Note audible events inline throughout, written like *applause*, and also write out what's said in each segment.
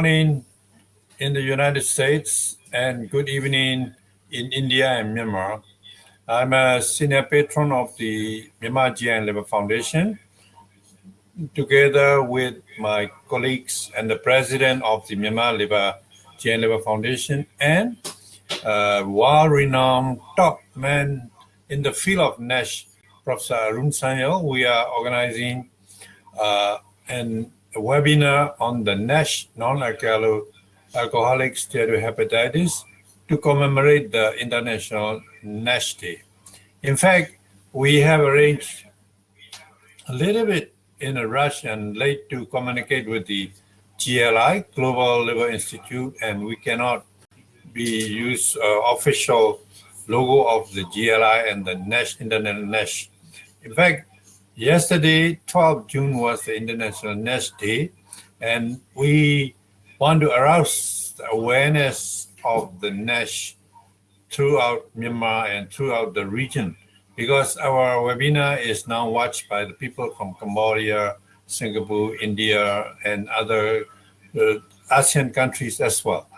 Good morning in the United States and good evening in India and Myanmar. I'm a senior patron of the Myanmar GI Liver Foundation. Together with my colleagues and the president of the Myanmar Liver GI Liver Foundation and a world-renowned top man in the field of NASH, Professor Arun Sanyal, we are organizing uh, an webinar on the NASH, non-alcoholic alcoholic steatohepatitis, to commemorate the International NASH Day. In fact, we have arranged a little bit in a rush and late to communicate with the GLI, Global Liver Institute, and we cannot be use uh, official logo of the GLI and the NASH, International NASH. In fact, Yesterday, 12 June was the International NASH Day, and we want to arouse awareness of the NASH throughout Myanmar and throughout the region because our webinar is now watched by the people from Cambodia, Singapore, India, and other uh, ASEAN countries as well.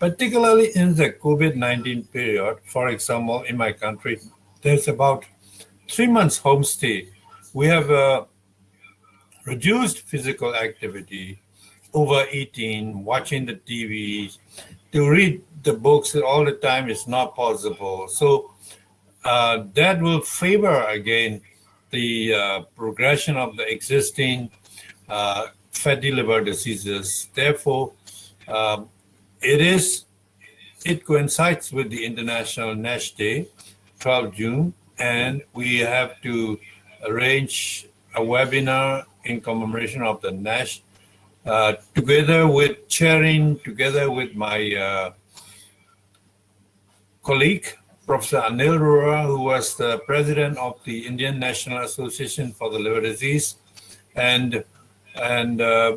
Particularly in the COVID-19 period, for example, in my country, there's about three months homestay we have reduced physical activity, overeating, watching the TV, to read the books all the time is not possible. So uh, that will favor again the uh, progression of the existing uh, fatty liver diseases. Therefore, um, it is it coincides with the International NASH Day, 12 June, and we have to arrange a webinar in commemoration of the NASH, uh, together with chairing, together with my uh, colleague, Professor Anil Arora, who was the president of the Indian National Association for the Liver Disease, and and uh,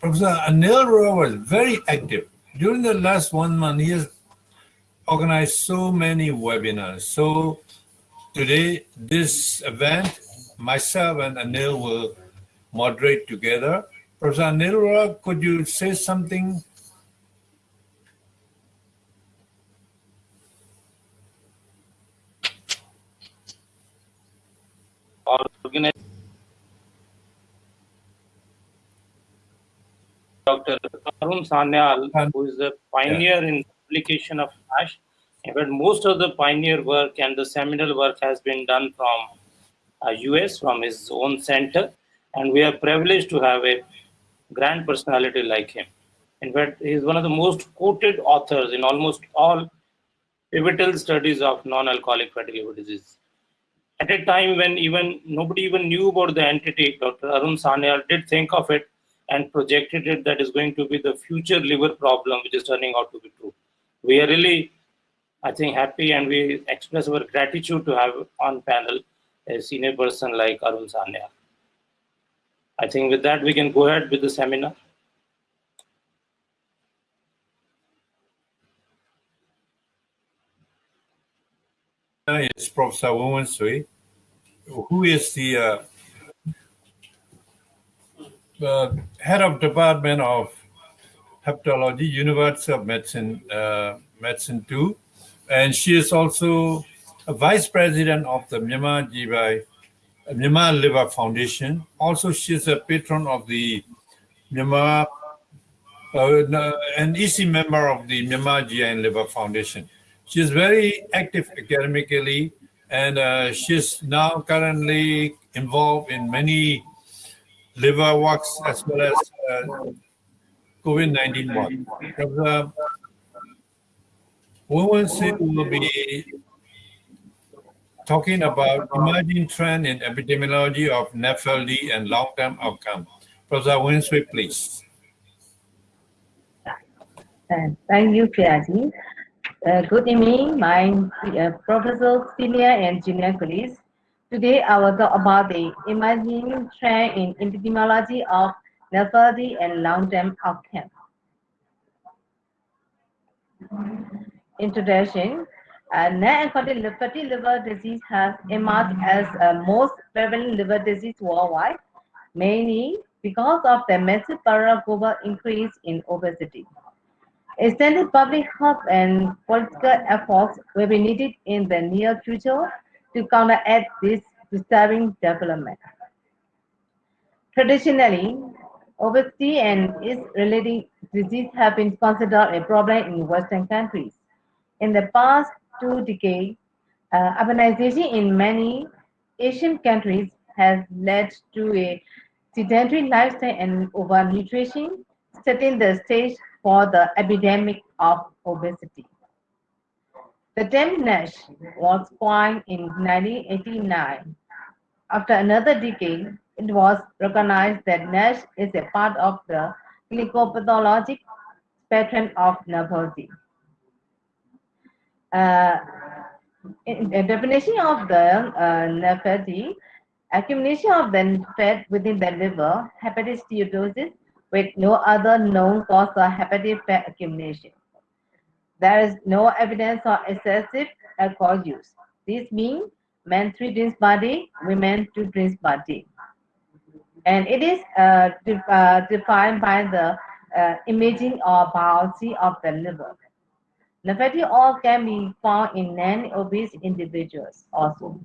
Professor Anil Arora was very active. During the last one month, he has organized so many webinars, so Today, this event, myself and Anil will moderate together. Professor Anil, uh, could you say something? Dr. Arun Sanyal, who is the pioneer yeah. in application of NASH but most of the pioneer work and the seminal work has been done from uh, US, from his own center. And we are privileged to have a grand personality like him. In fact, he's one of the most quoted authors in almost all pivotal studies of non-alcoholic fatty liver disease. At a time when even nobody even knew about the entity, Dr. Arun Sanyal did think of it and projected it that is going to be the future liver problem, which is turning out to be true. We are really I think, happy and we express our gratitude to have on panel a senior person like Arun Sanyal. I think with that, we can go ahead with the seminar. It's Professor Wen Sui, who is the uh, uh, head of Department of Hepatology, University of Medicine, uh, Medicine 2, and she is also a vice president of the Myanmar GI, Myanmar Liver Foundation. Also, she is a patron of the Myanmar, uh, an EC member of the Myanmar GI and Liver Foundation. She is very active academically, and uh, is now currently involved in many liver works as well as uh, COVID-19 work. We will see will be talking about emerging trend in epidemiology of NAFLD and long-term outcome. Professor Wen please. thank you, Priyaji. Uh, good evening, my uh, professors, senior and junior colleagues. Today, I will talk about the emerging trend in epidemiology of NAFLD and long-term outcome introduction, uh, non-alcoholic fatty liver disease has emerged as a most prevalent liver disease worldwide, mainly because of the massive global increase in obesity. Extended public health and political efforts will be needed in the near future to counteract this disturbing development. Traditionally, obesity and its related disease have been considered a problem in Western countries. In the past two decades, uh, urbanization in many Asian countries has led to a sedentary lifestyle and overnutrition, setting the stage for the epidemic of obesity. The term NASH was coined in 1989. After another decade, it was recognized that NASH is a part of the clinical-pathologic spectrum of nephropathy. Uh, a definition of the uh, accumulation of the fat within the liver, hepatic steatosis, with no other known cause of hepatic fat accumulation. There is no evidence of excessive alcohol use. This means men three drinks per day, women two drinks per day. And it is uh, de uh, defined by the uh, imaging or biopsy of the liver. Fatty oil can be found in non-obese individuals also.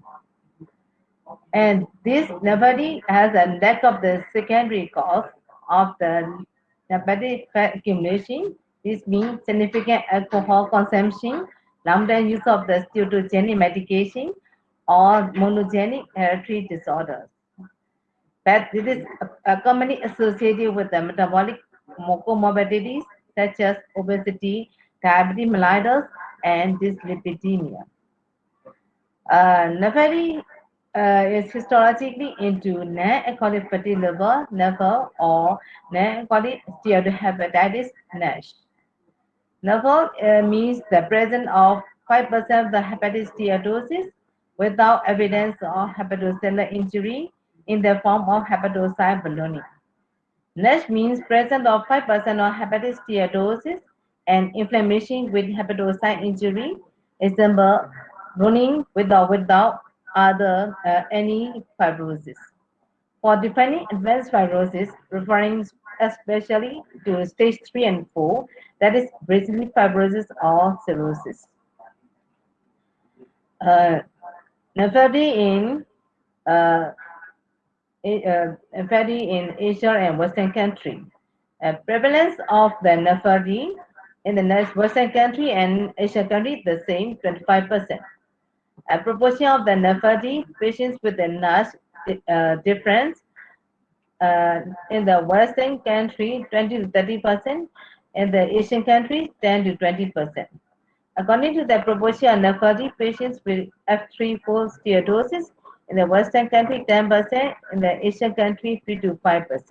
And this nephropathy has a lack of the secondary cause of the fat accumulation. This means significant alcohol consumption, long-term use of the steatogenic medication, or monogenic hereditary disorders. But this is commonly associated with the metabolic comorbidities such as obesity, mellitus, and dyslipidemia. Uh, uh, is histologically into non-alcoholic fatty liver, nephro, or non-alcoholic steatohepatitis NASH. Nephro uh, means the presence of 5% of the hepatic steatosis without evidence of hepatocellular injury in the form of hepatocyte ballooning. NASH means presence of 5% of hepatic steatosis and inflammation with hepatocyte injury, example, running without without other uh, any fibrosis. For defining advanced fibrosis, referring especially to stage 3 and 4, that is basically fibrosis or cirrhosis. Uh, in uh, uh, in Asia and Western country. Uh, prevalence of the nephropathy in the Western country and Asian country the same, 25%. A proportion of the nephropathy patients with the NASH uh, difference uh, in the Western country 20 to 30%, in the Asian countries 10 to 20%. According to the proportion of nephropathy patients with F3-4 steatosis in the Western country 10%, in the Asian country 3 to 5%.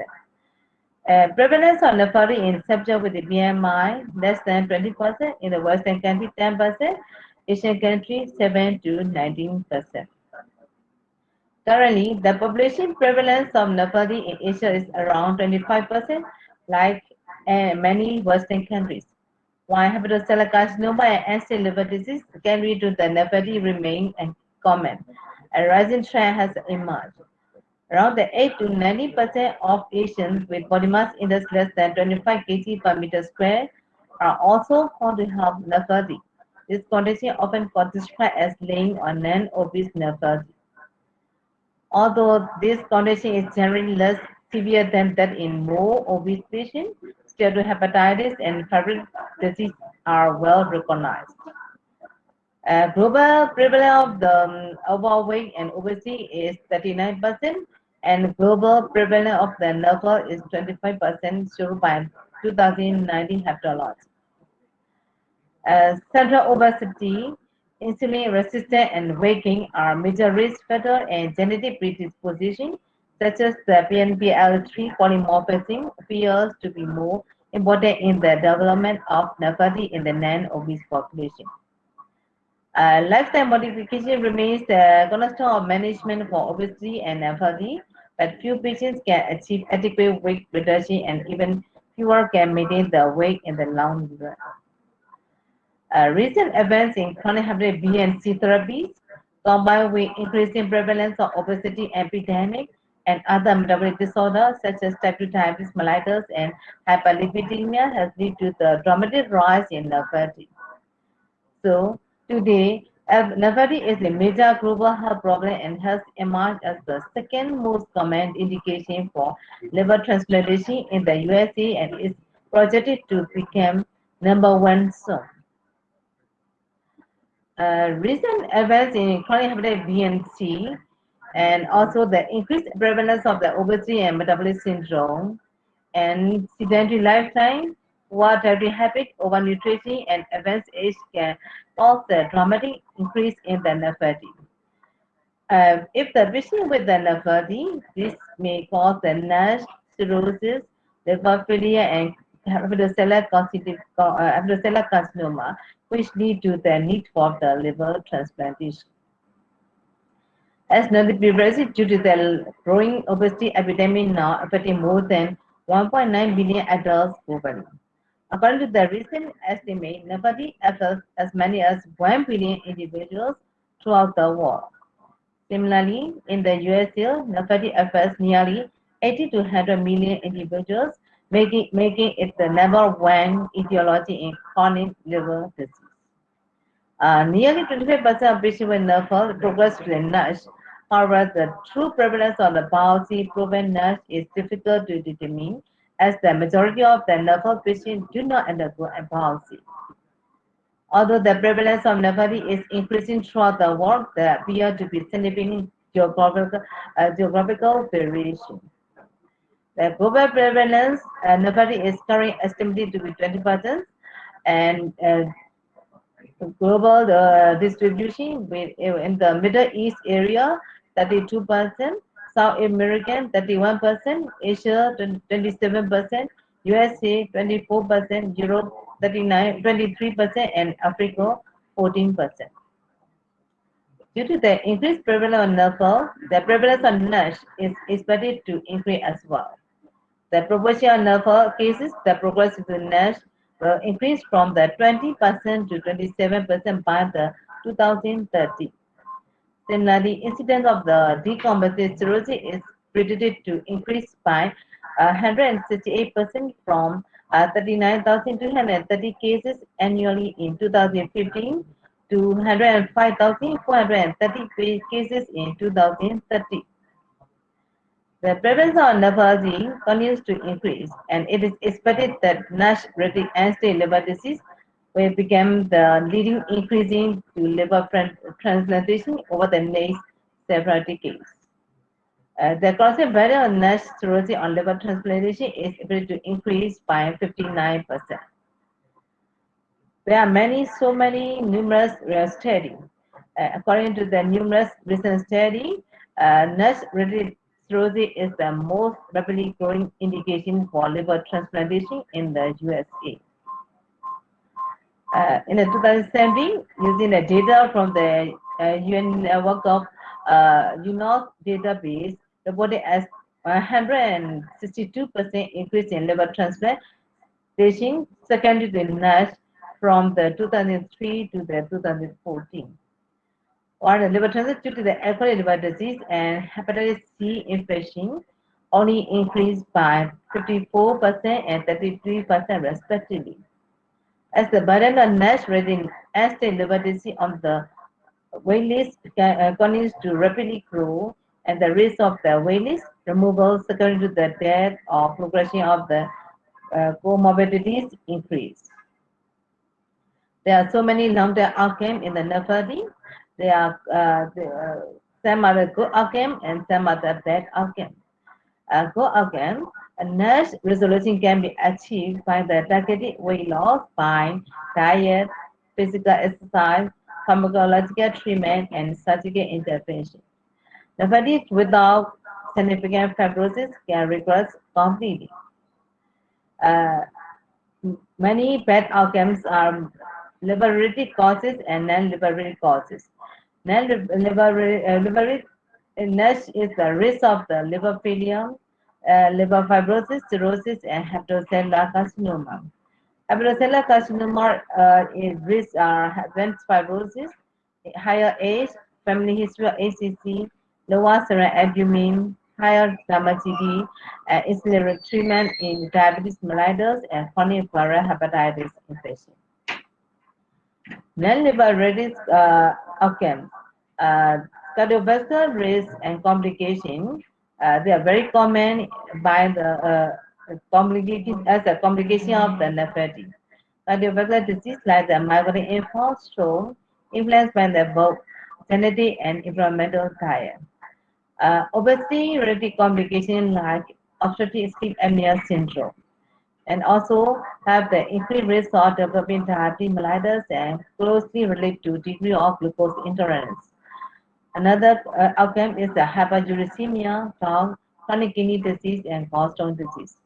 Uh, prevalence of nephropathy in subjects with the BMI less than 20%, in the Western country 10%, Asian country 7 to 19%. Currently, the population prevalence of nephropathy in Asia is around 25%, like uh, many Western countries. While hepatocellular carcinoma and end-stage liver disease can lead to the nephropathy remain common, a rising trend has emerged. Around the 8 to 90 percent of Asians with body mass index less than 25 kg per meter square are also found to have nephropathy. This condition often described as laying on non-obese nephropathy. Although this condition is generally less severe than that in more obese patients, steatohepatitis and fibrotic disease are well recognized. Uh, global prevalence of the um, overweight and obesity is 39%, and global prevalence of the is 25% shown by 2019 Hepatology. Uh, central obesity, insulin resistance, and gain are major risk factors and genetic predisposition, such as the PNPLA3 polymorphism appears to be more important in the development of nephropathy in the non-obese population. Uh, lifestyle modification remains the cornerstone of management for obesity and nephropathy, but few patients can achieve adequate weight reduction and even fewer can maintain the weight in the long run. Uh, recent events in chronic hepatitis B and C therapies, combined with increasing prevalence of obesity epidemic, and other metabolic disorders such as type 2 diabetes mellitus and hyperlipidemia has led to the dramatic rise in fatigue. So today, Nervati is a major global health problem and has emerged as the second most common indication for liver transplantation in the USA and is projected to become number one soon. Uh, recent events in chronic hepatitis B and C and also the increased prevalence of the obesity and metabolic syndrome and sedentary lifetime, water habit, overnutrition, and advanced age can cause a dramatic increase in the nerve. Uh, if the patient with the nerve this may cause the NASH, cirrhosis, liver failure, and hepatocellular uh, carcinoma, which lead to the need for the liver transplantation. As noted previously, due to the growing obesity epidemic now affecting more than 1.9 billion adults globally. According to the recent estimate, nobody affects as many as 1 billion individuals throughout the world. Similarly, in the USA, nobody affects nearly 80 to 100 million individuals, making, making it the number one etiology in chronic liver disease. Uh, nearly 25% of patients with nerve progress to NASH However, the true prevalence of the biopsy proven NASH is difficult to determine as the majority of the nerve patients do not undergo biopsy. Although the prevalence of nephrology is increasing throughout the world, there appear to be significant geographical, uh, geographical variation. The global prevalence uh, nephrology is currently estimated to be 20%, and uh, global uh, distribution in the Middle East area 32%, South American 31%, Asia 27%, USA 24%, Europe 39, 23%, and Africa 14%. Due to the increased prevalence of NAFL, the prevalence of NASH is expected to increase as well. The proportion of NAFL cases that progress with NASH will increase from the 20% to 27% by the 2030. Similarly, incidence of the decompensated cirrhosis is predicted to increase by 168% uh, from uh, 39,230 cases annually in 2015 to 105,430 cases in 2030. The prevalence of nephrology continues to increase, and it is expected that NASH-related end-stage liver disease we became the leading increasing to liver transplantation over the next several decades. Uh, the constant burden on NASH cirrhosis on liver transplantation is able to increase by 59%. There are many, so many numerous studies. Uh, according to the numerous recent studies, uh, NASH-related cirrhosis is the most rapidly growing indication for liver transplantation in the USA uh, in 2017 using the data from the uh, UN network of uh, UNOS database reported as 162% increase in liver transplantation secondary to NASH from the 2003 to the 2014. While the liver transplant due to the alcoholic liver disease and hepatitis C infection only increased by 54% and 33% respectively as the burden on NASH rating as the disease on the waitlist uh, continues to rapidly grow and the risk of the waitlist removal secondary to the death or progression of the uh, comorbidities increase. There are so many long-term outcomes in the NAFADI. There are uh, the, uh, some are the good outcome and some are the bad outcome. Uh, good a NASH resolution can be achieved by the targeted weight loss by diet, physical exercise, pharmacological treatment, and surgical intervention. The fatigue without significant fibrosis can regress completely. Uh, many bad outcomes are liver-related causes and non-liver-related causes. Non-liver-related uh, NASH is the risk of the liver failure, uh, liver fibrosis, cirrhosis, and hepatocellular carcinoma. Hepatocellular carcinoma uh, is risk uh, advanced fibrosis, higher age, family history of HCC, lower serum albumin, higher DMGD and accelerate treatment in diabetes mellitus and chronic viral hepatitis infection. Non-liver related uh, outcomes, uh, cardiovascular risk and complication, uh, they are very common by the uh, complication as a complication of the nephropathy. Cardiovascular disease like the infarct, stroke, influenced by the both genetic and environmental diet. Uh, obesity related complication like obstructive sleep apnea syndrome and also have the increased risk of developing diabetes mellitus and closely related to degree of glucose intolerance. Another uh, outcome is the hyperuricemia, chronic kidney disease, and gallstone disease.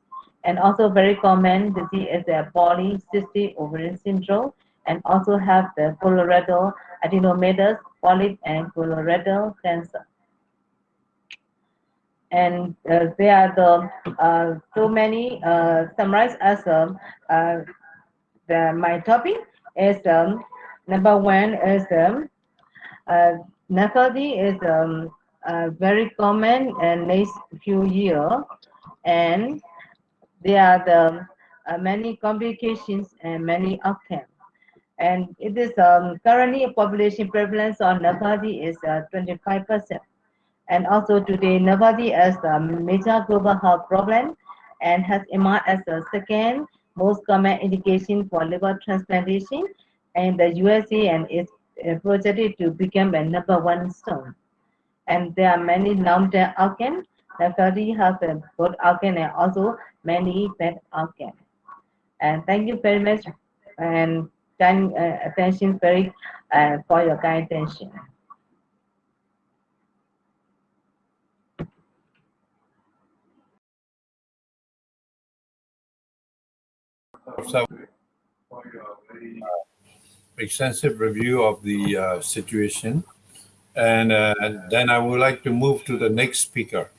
And also very common disease is the polycystic ovarian syndrome, and also have the colorectal adenomatous polyp and colorectal cancer and uh, there are the uh, so many uh, summarized as um, uh, the my topic is um, number one is um, uh, is um, uh, very common in next few years and there are the uh, many complications and many outcomes. And it is um, currently population prevalence on NAFLD is 25 percent. And also today, nobody as a major global health problem and has emerged as the second most common indication for liver transplantation in the USA and is uh, to become a number one soon. And there are many long-term outcomes. Nephrology has a good outcome and also many bad outcomes. And thank you very much and kind uh, attention very uh, for your kind attention. uh, extensive review of the uh, situation. And uh, then I would like to move to the next speaker.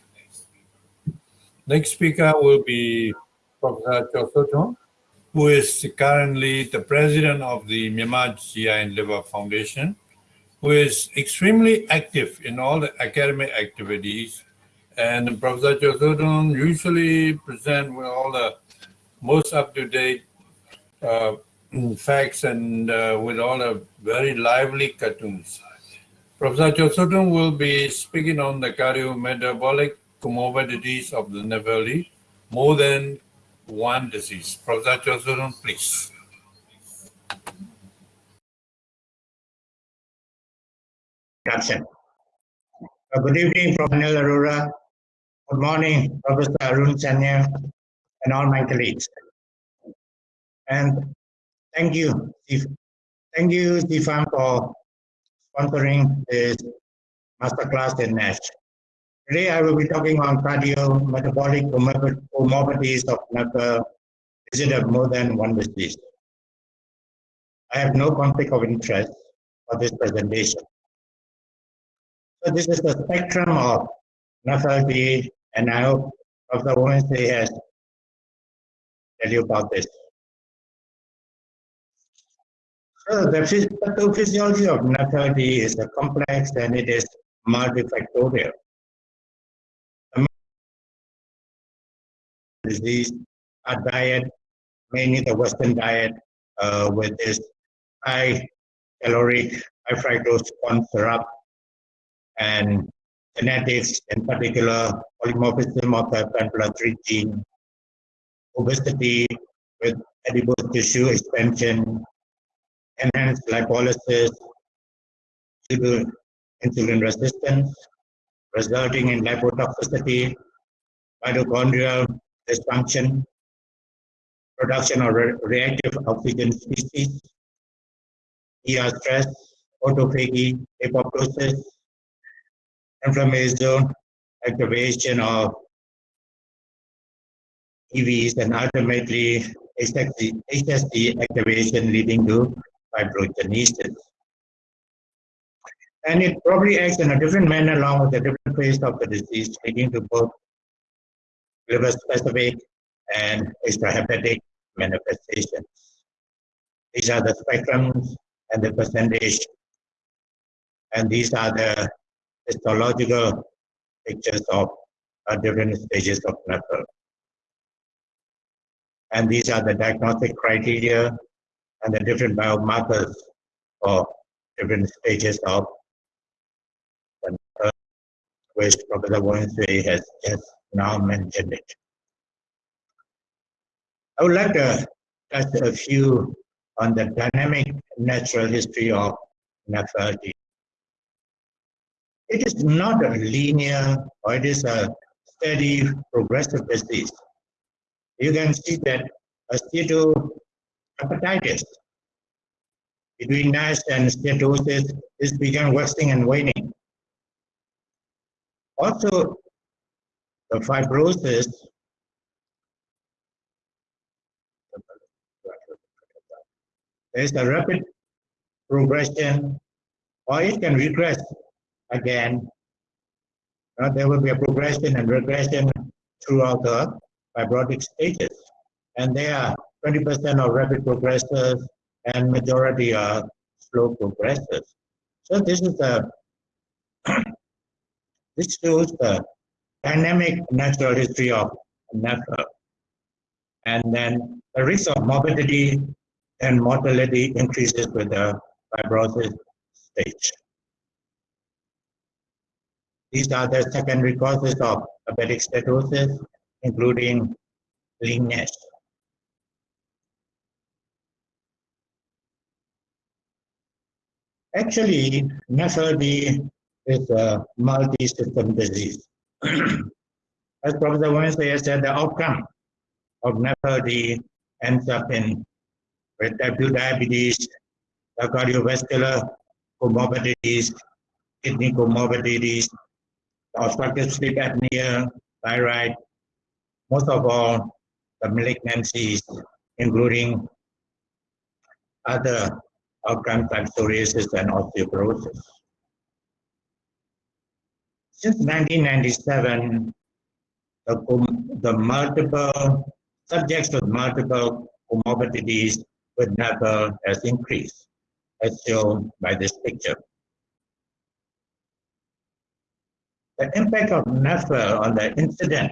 Next speaker will be Professor Cho Chosoton, who is currently the president of the Myanmar GI and Liver Foundation, who is extremely active in all the academic activities. And Professor Cho Chosoton usually present with all the most up-to-date uh, facts and uh, with all the very lively cartoons. Professor Chosoton will be speaking on the cardiometabolic comorbidities of the Nepali, more than one disease. Professor Chosoton, please. Caption. Uh, good evening, Professor Arora. Good morning, Professor Arun Sanyal and all my colleagues. And thank you, thank you, Stefan, for sponsoring this masterclass in NASH. Today I will be talking on cardiometabolic comorbidities of NAFA visited more than one disease. I have no conflict of interest for this presentation. So this is the spectrum of NAFLD, and I hope Dr. Wednesday has tell you about this. So the pathophysiology of NAFLD is a complex and it is multifactorial. Disease, our diet, mainly the Western diet, uh, with this high caloric, high fructose corn syrup, and genetics, in particular polymorphism of the pan 3 gene, obesity with adipose tissue expansion, enhanced to insulin resistance, resulting in lipotoxicity, mitochondrial dysfunction, production of re reactive oxygen species, ER stress, autophagy, apoptosis, inflammation, activation of EVs and ultimately HSC activation leading to fibrogenesis. And it probably acts in a different manner along with the different phase of the disease, leading to both liver-specific and extrahepatic manifestations. These are the spectrums and the percentage, and these are the histological pictures of uh, different stages of NAFL. And these are the diagnostic criteria and the different biomarkers for different stages of the uh, which Professor Wonsui has just now mentioned it. I would like to touch a few on the dynamic natural history of NAFLD. It is not a linear or it is a steady progressive disease. You can see that a steatohepatitis between NASH and steatosis is began waxing and waning. Also, the fibrosis there is a rapid progression or it can regress again. Uh, there will be a progression and regression throughout the fibrotic stages. And there are 20% are rapid progressors and majority are slow progressors. So this is the *clears throat* this shows the dynamic natural history of NAFL. And then the risk of morbidity and mortality increases with the fibrosis stage. These are the secondary causes of diabetic steatosis, including leanness. Actually, NAFLD is a multi-system disease. *clears throat* As Professor Wednesday said, the outcome of NAFLD ends up in type 2 diabetes, the cardiovascular comorbidities, kidney comorbidities, obstructive sleep apnea, thyroid, most of all the malignancies, including other outcomes like psoriasis and osteoporosis. Since 1997, the, the multiple subjects with multiple comorbidities with NAFL has increased, as shown by this picture. The impact of NAFL on the incident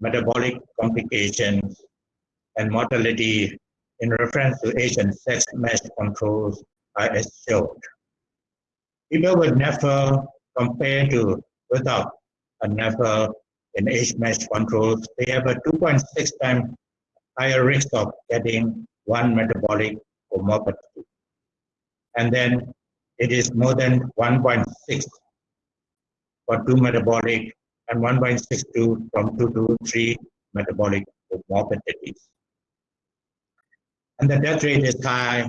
metabolic complications and mortality in reference to Asian sex mesh controls are as shown. People with NAFL compared to without a NAFL in age mesh controls, they have a 2.6 times higher risk of getting one metabolic comorbidity. And then it is more than 1.6 for two metabolic and 1.62 from two to three metabolic comorbidities. And the death rate is high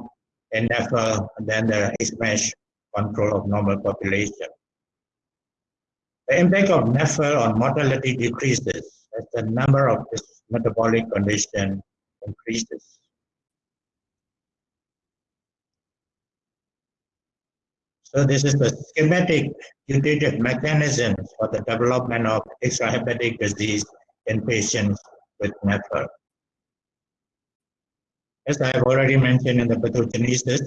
in NAFL than the HMASH control of normal population. The impact of NAFL on mortality decreases as the number of this metabolic condition increases. So this is the schematic putative mechanisms for the development of extrahepatic disease in patients with NAFL. As I have already mentioned in the pathogenesis,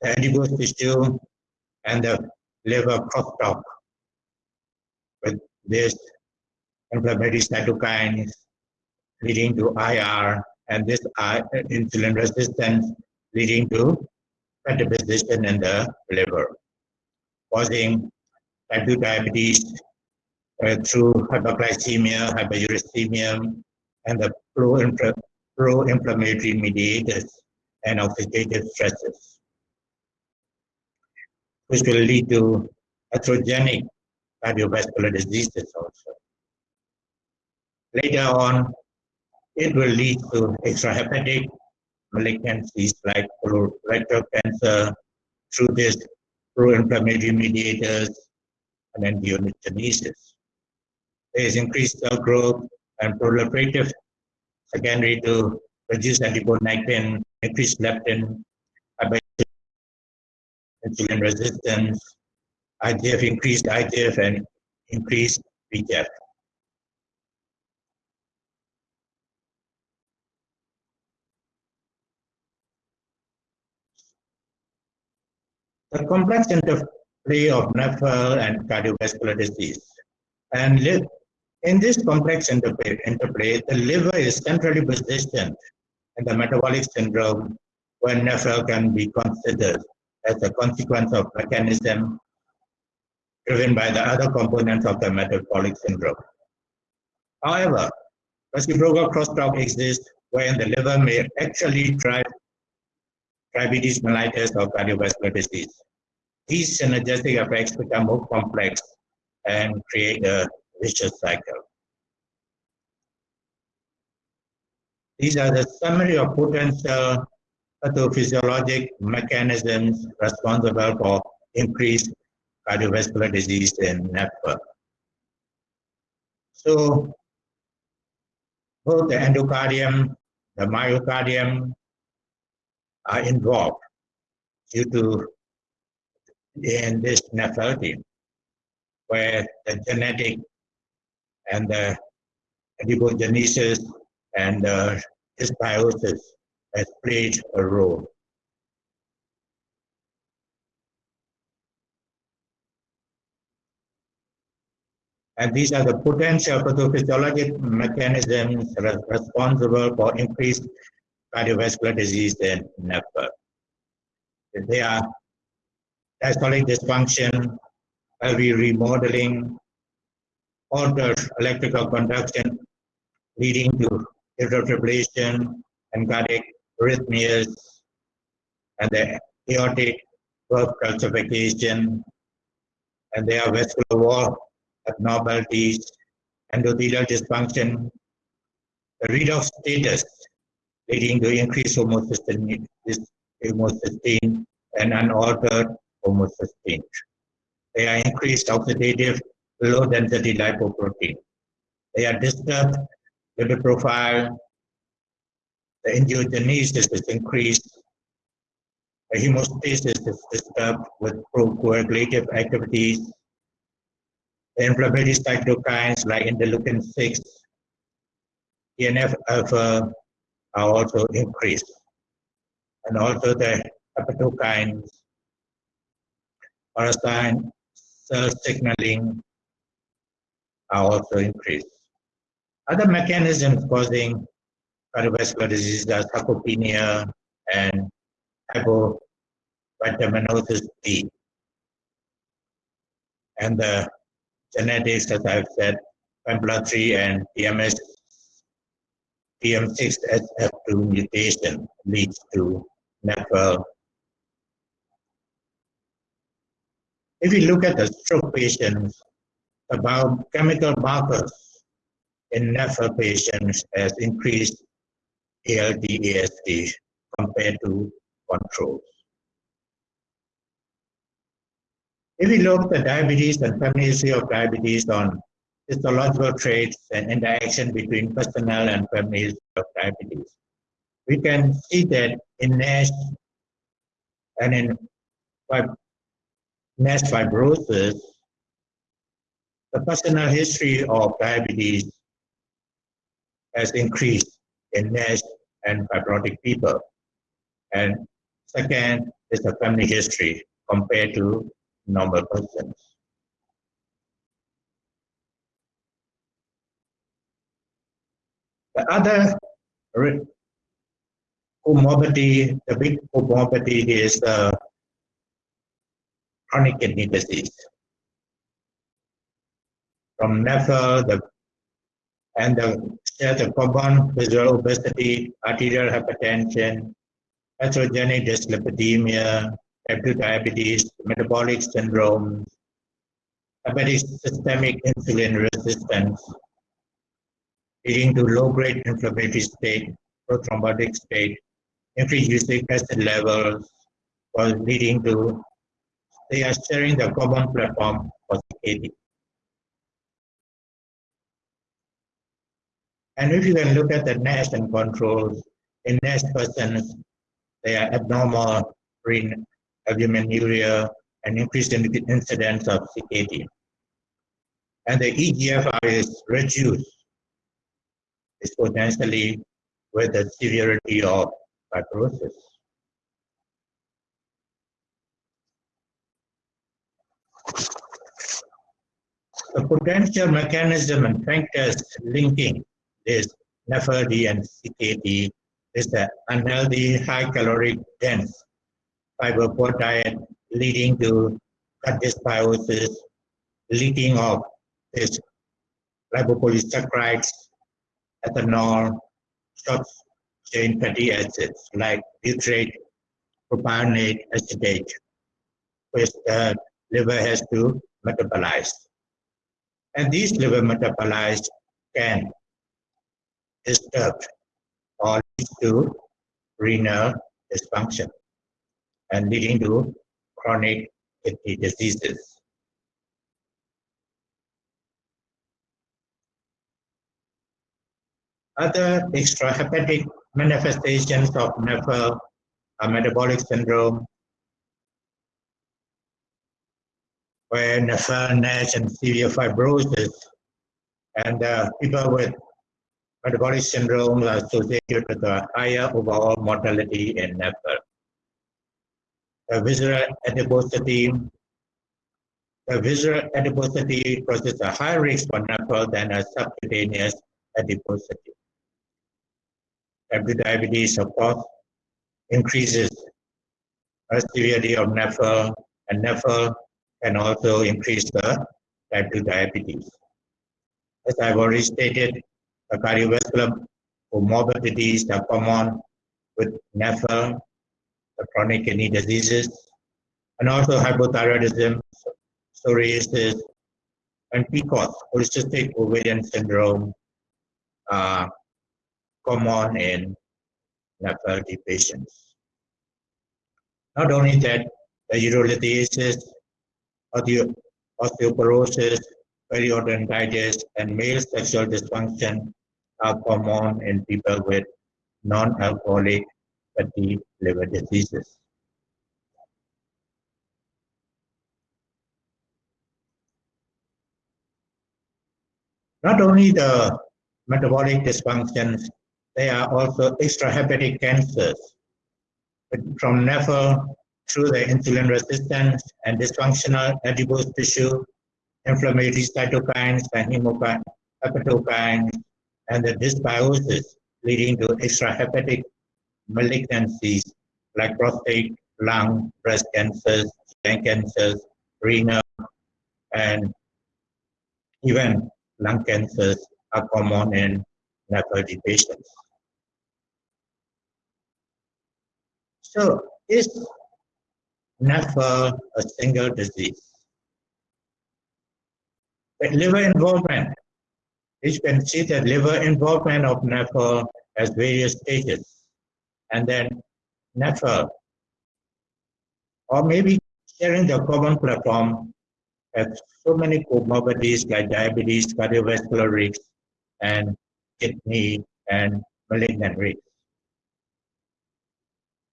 the adipose tissue and the liver crosstalk with this inflammatory cytokines leading to IR and this insulin resistance leading to deposition in the liver, causing type 2 diabetes uh, through hyperglycemia, hyperuricemia, and the pro-inflammatory mediators and oxidative stresses, which will lead to atherogenic cardiovascular diseases also. Later on, it will lead to extrahepatic malignancies like colorectal cancer through this pro-inflammatory mediators and angiogenesis. There is increased cell growth and proliferative secondary to reduced adiponectin, increased leptin, insulin resistance, IGF increased IGF and increased VEGF. The complex interplay of NAFL and cardiovascular disease. And in this complex interplay, interplay, the liver is centrally positioned in the metabolic syndrome when NAFL can be considered as a consequence of mechanism driven by the other components of the metabolic syndrome. However, reciprocal crosstalk exists wherein the liver may actually drive diabetes mellitus or cardiovascular disease. These synergistic effects become more complex and create a vicious cycle. These are the summary of potential uh, pathophysiologic mechanisms responsible for increased cardiovascular disease in NAFTA. So both the endocardium, the myocardium are involved due to in this nephropathy, where the genetic and uh, the adipogenesis and the dysbiosis has played a role. And these are the potential pathophysiologic mechanisms responsible for increased cardiovascular disease in NAFTA. They are diastolic dysfunction, LV remodeling, altered electrical conduction leading to atrial and cardiac arrhythmias, and the aortic valve calcification, and there are vascular wall abnormalities, endothelial dysfunction, the redox status leading to increased homocysteine, homocysteine and unaltered homocysteine. They are increased oxidative low density lipoprotein. They are disturbed lipid profile. The angiogenesis is increased. The hemostasis is disturbed with procoagulative activities. The inflammatory cytokines like interleukin 6, TNF alpha are also increased. And also the hepatokines, parasite cell signaling are also increased. Other mechanisms causing cardiovascular disease are sarcopenia and hypovitaminosis D. And the genetics, as I've said, PNPLA3 and TMS, TM6SF2 mutation leads to NAFL. If we look at the stroke patients, the chemical markers in NAFL patients has increased ALT, AST compared to controls. If we look at diabetes and family history of diabetes on histological traits and interaction between personal and family history of diabetes, we can see that in NASH and in NASH fibrosis, the personal history of diabetes has increased in NASH and fibrotic people. And second is the family history compared to normal persons. The other comorbidity, the big comorbidity is the chronic kidney disease. From NAFL, the and the share the common visual obesity, arterial hypertension, atherogenic dyslipidemia, type 2 diabetes, metabolic syndrome, hepatic systemic insulin resistance, leading to low-grade inflammatory state, prothrombotic state, uric acid levels, was leading to they are sharing the common platform for CKD. And if you can look at the NASH and controls, in NASH persons, they are abnormal renal albuminuria and increased in incidence of CKD. And the EGFR is reduced exponentially with the severity of fibrosis. The potential mechanism and factors linking this NAFLD and CKD is the unhealthy, high caloric dense fiber poor diet leading to gut dysbiosis, leaking of this lipopolysaccharides, ethanol, short chain fatty acids like butyrate, propionate, acetate, which the liver has to metabolize. And these liver metabolized can disturb or lead to renal dysfunction and leading to chronic kidney diseases. Other extrahepatic manifestations of NAFL are metabolic syndrome, where NAFL, NASH, and severe fibrosis, and uh, people with metabolic syndrome associated with a higher overall mortality in NAFL. The visceral adiposity, the visceral adiposity poses a higher risk for NAFL than a subcutaneous adiposity. Type 2 diabetes, of course, increases the severity of NAFL, and NAFL can also increase the type 2 diabetes. As I've already stated, the cardiovascular comorbidities are common with NAFL, the chronic kidney diseases, and also hypothyroidism, psoriasis, and PCOS, polycystic ovarian syndrome, uh, common in NAFLD patients. Not only that, the urolithiasis, osteoporosis, periodontitis, and male sexual dysfunction are common in people with non-alcoholic fatty liver diseases. Not only the metabolic dysfunctions they are also extrahepatic cancers from NAFL through the insulin resistance and dysfunctional adipose tissue, inflammatory cytokines and hepatokines, and the dysbiosis leading to extrahepatic malignancies like prostate, lung, breast cancers, lung cancers, renal, and even lung cancers are common in NAFLD patients. So is NAFL a single disease? Liver involvement, you can see the liver involvement of NAFL has various stages. And then NAFL, or maybe sharing the common platform, have so many comorbidities like diabetes, cardiovascular risk, and kidney and malignant risk.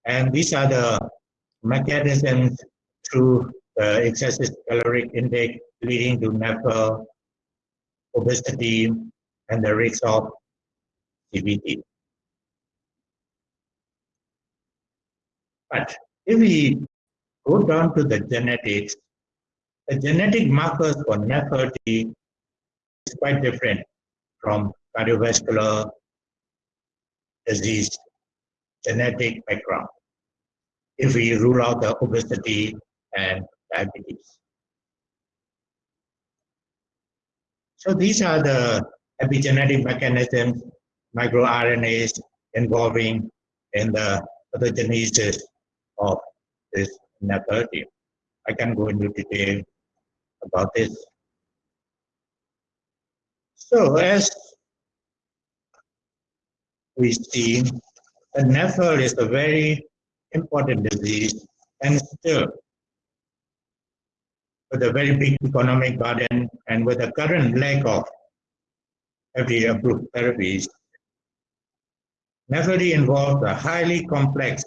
And these are the mechanisms through the excessive caloric intake leading to NAFL, obesity, and the risk of CVD. But if we go down to the genetics, the genetic markers for NAFLD is quite different from cardiovascular disease genetic background if we rule out the obesity and diabetes. So these are the epigenetic mechanisms, microRNAs involving in the pathogenesis of this NAFLD. I can go into detail about this. So as we see, the NAFL is a very important disease and still with a very big economic burden and with a current lack of every approved therapies, NAFLD involves a highly complex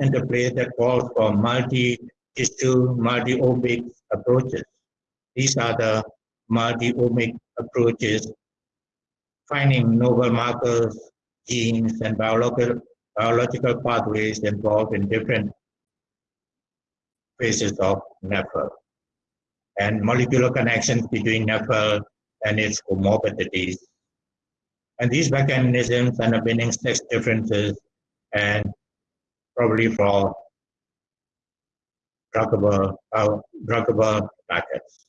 interplay that calls for multi-issue, multi-omic approaches. These are the multi-omic approaches, finding novel markers, genes, and biological, biological pathways involved in different phases of NAFL. and molecular connections between NAFL and its comorbidities. And these mechanisms underpinning sex differences and probably for druggable, uh, druggable targets.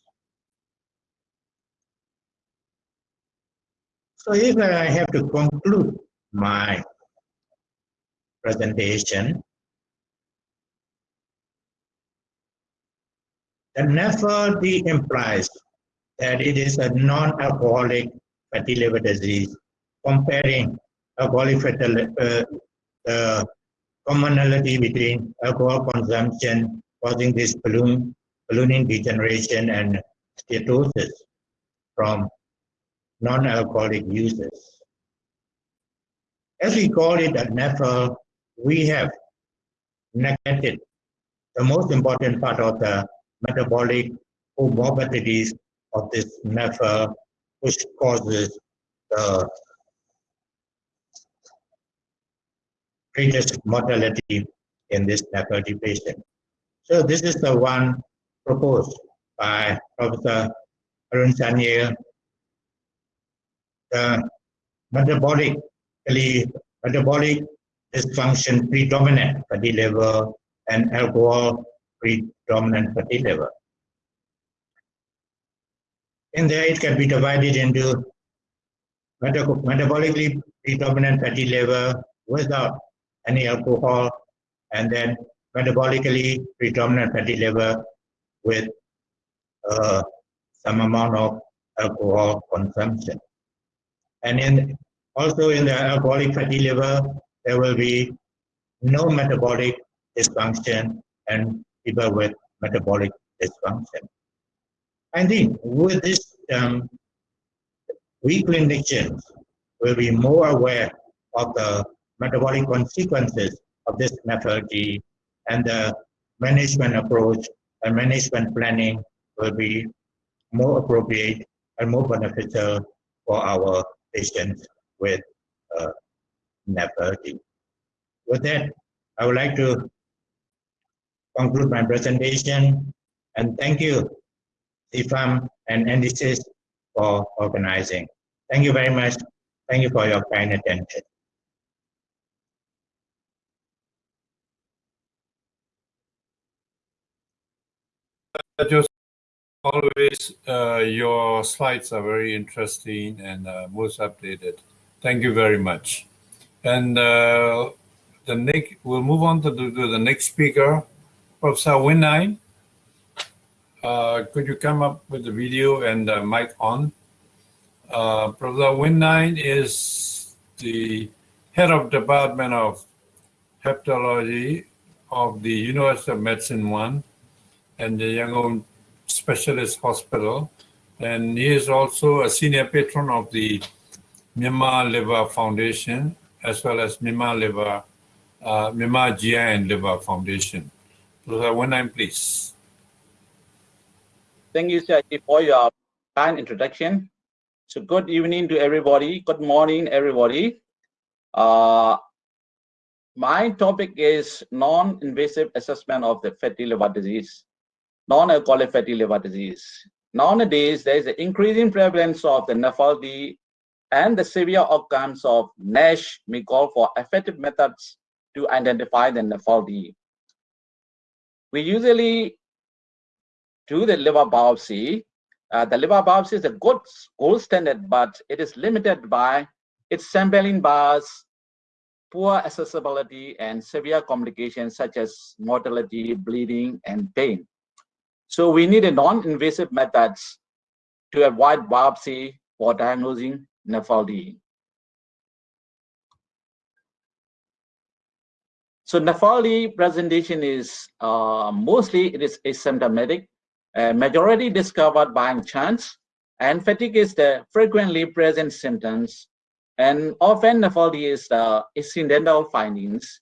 So if I have to conclude my presentation, the NAFLD implies that it is a non-alcoholic fatty liver disease comparing alcoholic fatty uh, the commonality between alcohol consumption causing this balloon, ballooning degeneration and steatosis from non-alcoholic users. As we call it at NAFL, we have neglected the most important part of the metabolic comorbidities of this NAFL, which causes the greatest mortality in this NAFLD patient. So this is the one proposed by Professor Arun Sanyal. The metabolically metabolic dysfunction predominant fatty liver and alcohol predominant fatty liver. In there, it can be divided into metabolically predominant fatty liver without any alcohol, and then metabolically predominant fatty liver with uh, some amount of alcohol consumption. And in also in the alcoholic fatty liver, there will be no metabolic dysfunction and people with metabolic dysfunction. I think with this, um, we clinicians will be more aware of the metabolic consequences of this methodology and the management approach and management planning will be more appropriate and more beneficial for our patients with uh, NAFLD. With that, I would like to conclude my presentation and thank you, CIFAM and NDCIS for organizing. Thank you very much. Thank you for your kind attention. Always, uh, your slides are very interesting and uh, most updated. Thank you very much. And uh, the next, we'll move on to the, to the next speaker, Professor Winine. Uh, could you come up with the video and mic on? Uh, Professor Winine is the head of Department of Hepatology of the University of Medicine 1 and the Yangon Specialist Hospital. And he is also a senior patron of the Myanmar Liver Foundation, as well as Myanmar Liver, uh, Myanmar GI and Liver Foundation. Professor Winine, please. Thank you, sir, for your kind introduction. So good evening to everybody. Good morning, everybody. Uh, my topic is non-invasive assessment of the fatty liver disease non-alcoholic fatty liver disease. Nowadays, there is an increasing prevalence of the NAFLD and the severe outcomes of NASH may call for effective methods to identify the NAFLD. We usually do the liver biopsy. Uh, the liver biopsy is a good gold standard, but it is limited by its sampling bias, poor accessibility, and severe complications such as mortality, bleeding, and pain. So we need a non-invasive methods to avoid biopsy for diagnosing NAFLD. So NAFLD presentation is uh, mostly it is asymptomatic, uh, majority discovered by chance, and fatigue is the frequently present symptoms. And often NAFLD is the incidental findings,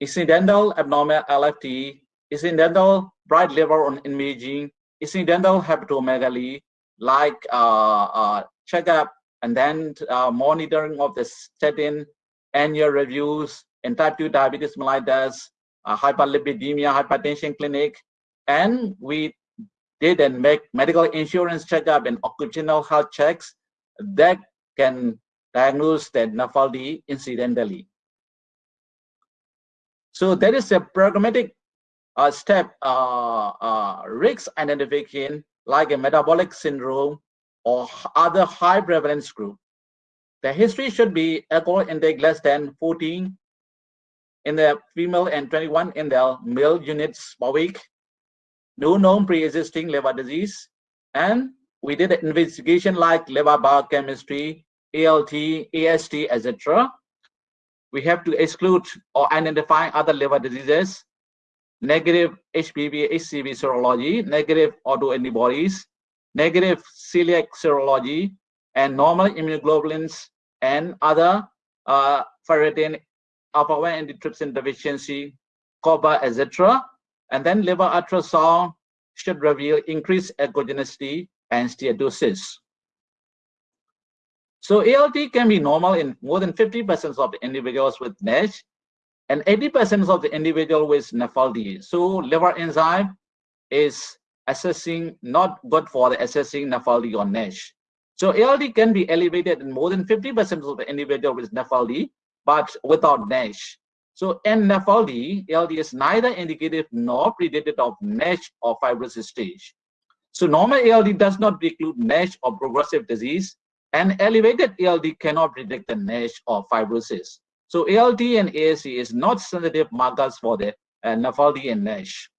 incidental abnormal LFT, incidental bright liver on imaging, incidental hepatomegaly, like uh, uh, checkup and then uh, monitoring of the statin, annual reviews, and type 2 diabetes mellitus, uh, hyperlipidemia, hypertension clinic, and we did then make medical insurance checkup and occupational health checks that can diagnose the NAFLD incidentally. So there is a programmatic uh, step uh, uh, risk identification like a metabolic syndrome or other high prevalence group. The history should be alcohol intake less than 14 in the female and 21 in the male units per week. No known pre-existing liver disease. And we did an investigation like liver biochemistry, ALT, AST, etc. We have to exclude or identify other liver diseases, negative HBV, HCV serology, negative autoantibodies, negative celiac serology, and normal immunoglobulins and other uh, ferritin, alpha-1 antitrypsin deficiency, copper, etc. And then liver ultrasound should reveal increased echogenicity and steatosis. So ALT can be normal in more than 50% of the individuals with NASH and 80% of the individual with NAFLD. So liver enzyme is assessing not good for the assessing NAFLD or NASH. So ALT can be elevated in more than 50% of the individual with NAFLD, but without NASH. So in NAFLD, ALT is neither indicative nor predictive of NASH or fibrosis stage. So normal ALD does not preclude NASH or progressive disease, and elevated ALD cannot predict the NASH or fibrosis. So ALT and AST is not sensitive markers for the uh, NAFLD and NASH.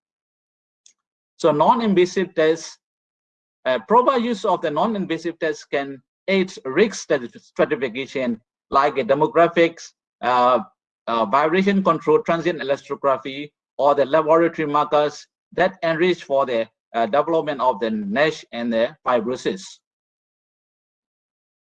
So non-invasive tests, uh, proper use of the non-invasive tests can aid risk stratification like a demographics, uh, uh, vibration control transient elastography, or the laboratory markers that enrich for the uh, development of the NASH and the fibrosis.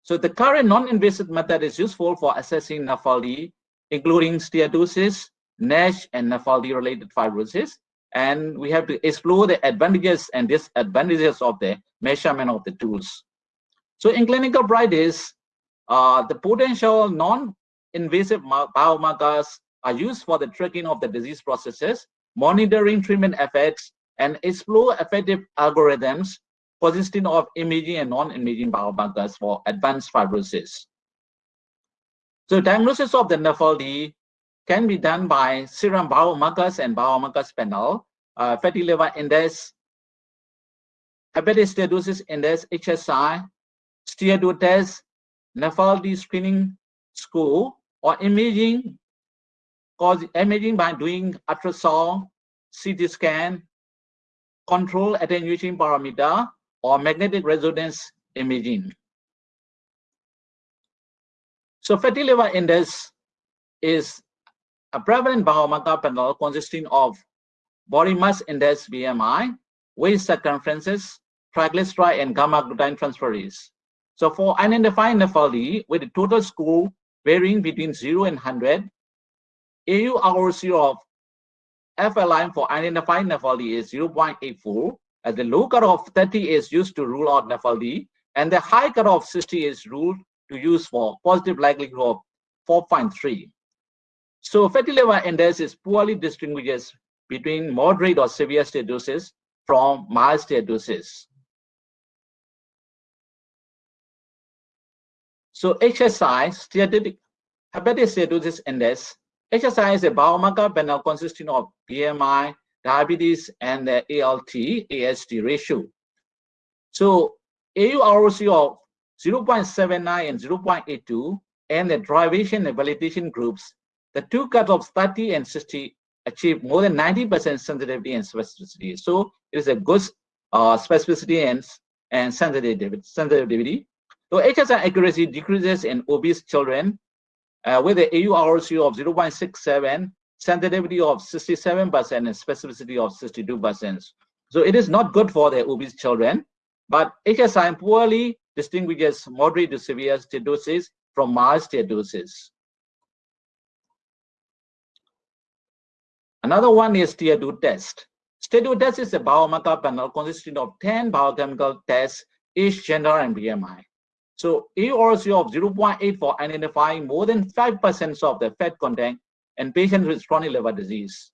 So the current non-invasive method is useful for assessing NAFLD, including steatosis, NASH, and NAFLD-related fibrosis. And we have to explore the advantages and disadvantages of the measurement of the tools. So in clinical practice, uh, the potential non-invasive biomarkers are used for the tracking of the disease processes, monitoring treatment effects, and explore effective algorithms consisting of imaging and non-imaging biomarkers for advanced fibrosis. So diagnosis of the NAFLD can be done by serum biomarkers and biomarkers panel, uh, fatty liver index, hepatic steatosis index, HSI, test, NAFLD screening score, or imaging, cause imaging by doing ultrasound, CT scan, control attenuation parameter or magnetic resonance imaging. So fatty liver index is a prevalent biomarker panel consisting of body mass index BMI, waist circumferences, triglyceride, and gamma glutamine transferase. So for identifying NAFLD with a total score varying between 0 and 100, AU AURC of FLI for identifying NAFLD is 0.84, as the low cutoff 30 is used to rule out NAFLD, and the high cutoff 60 is ruled to use for positive likelihood of 4.3. So fatty liver index is poorly distinguishes between moderate or severe steatosis from mild steatosis. So HSI, steatic hepatic steatosis index, HSI is a biomarker panel consisting of BMI, diabetes, and the ALT, AST ratio. So AURC of 0.79 and 0.82 and the derivation and validation groups, the two cutoffs 30 and 60 achieve more than 90% sensitivity and specificity. So it is a good uh, specificity and, and sensitivity. sensitivity. So HSI accuracy decreases in obese children uh, with the AURC of 0.67, sensitivity of 67%, and specificity of 62%. So it is not good for the obese children, but HSI poorly distinguishes moderate to severe steatosis from mild steatosis. Another one is steatose test. Steatose test is a biomarker panel consisting of 10 biochemical tests, age, gender, and BMI. So AURC of 0.8 for identifying more than 5% of the fat content in patients with chronic liver disease.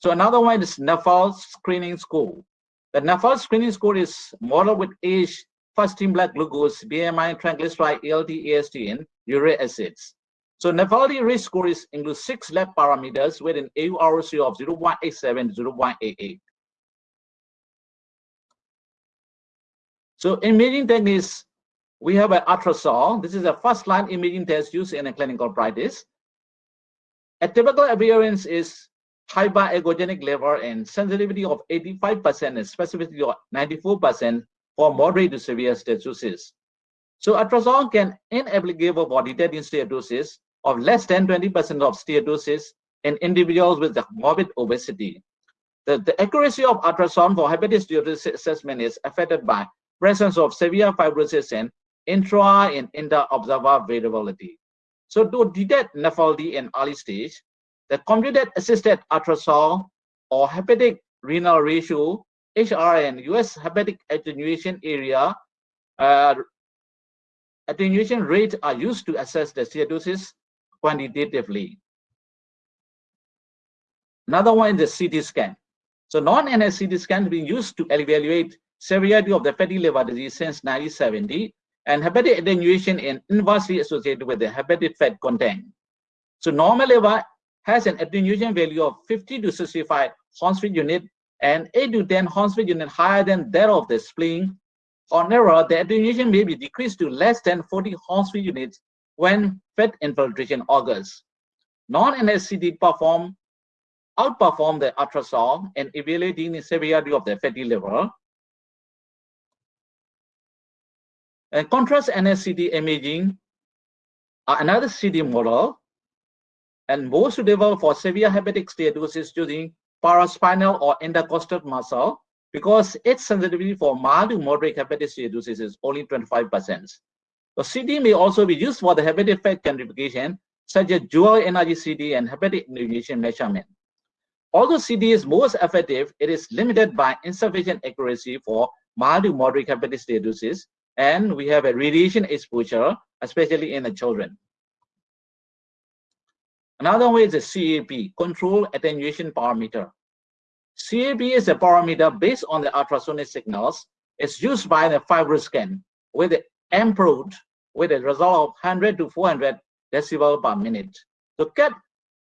So another one is NAFL screening score. The NAFLD screening score is modeled with age, fasting blood glucose, BMI, triglyceride, ALT, AST, and uric acids. So NAFLD risk score is includes six lab parameters with an AURC of 0.87 to 0.88. So imaging techniques, we have an ultrasound. This is a first line imaging test used in a clinical practice. A typical appearance is hyperechogenic liver and sensitivity of 85% and specificity of 94% for moderate to severe steatosis. So ultrasound can inapplicable for detecting steatosis of less than 20% of steatosis in individuals with morbid obesity. The, the accuracy of ultrasound for hepatic steatosis assessment is affected by presence of severe fibrosis and intra and inter-observer variability. So to detect NAFLD in early stage, the computed assisted ultrasound or hepatic renal ratio HRN US hepatic attenuation area uh, attenuation rate are used to assess the steatosis quantitatively. Another one is the CT scan. So non-NS CT scan has been used to evaluate severity of the fatty liver disease since 1970 and hepatic attenuation is inversely associated with the hepatic fat content. So normal liver has an attenuation value of 50 to 65 Hounsfield unit and 8 to 10 Hounsfield unit higher than that of the spleen. On error, the attenuation may be decreased to less than 40 Hounsfield units when fat infiltration occurs. Non-NSCD perform outperform the ultrasound in evaluating the severity of the fatty liver. And contrast NSCT imaging are another CT model and more suitable for severe hepatic steatosis using paraspinal or intercostal muscle because its sensitivity for mild to moderate hepatic steatosis is only 25%. The CT may also be used for the hepatic fat quantification, such as dual energy CT and hepatic attenuation measurement. Although CT is most effective, it is limited by insufficient accuracy for mild to moderate hepatic steatosis, and we have a radiation exposure, especially in the children. Another way is the CAP, control attenuation parameter. CAP is a parameter based on the ultrasonic signals. It's used by the FibroScan with the improved with a result of 100 to 400 decibel per minute. The CAP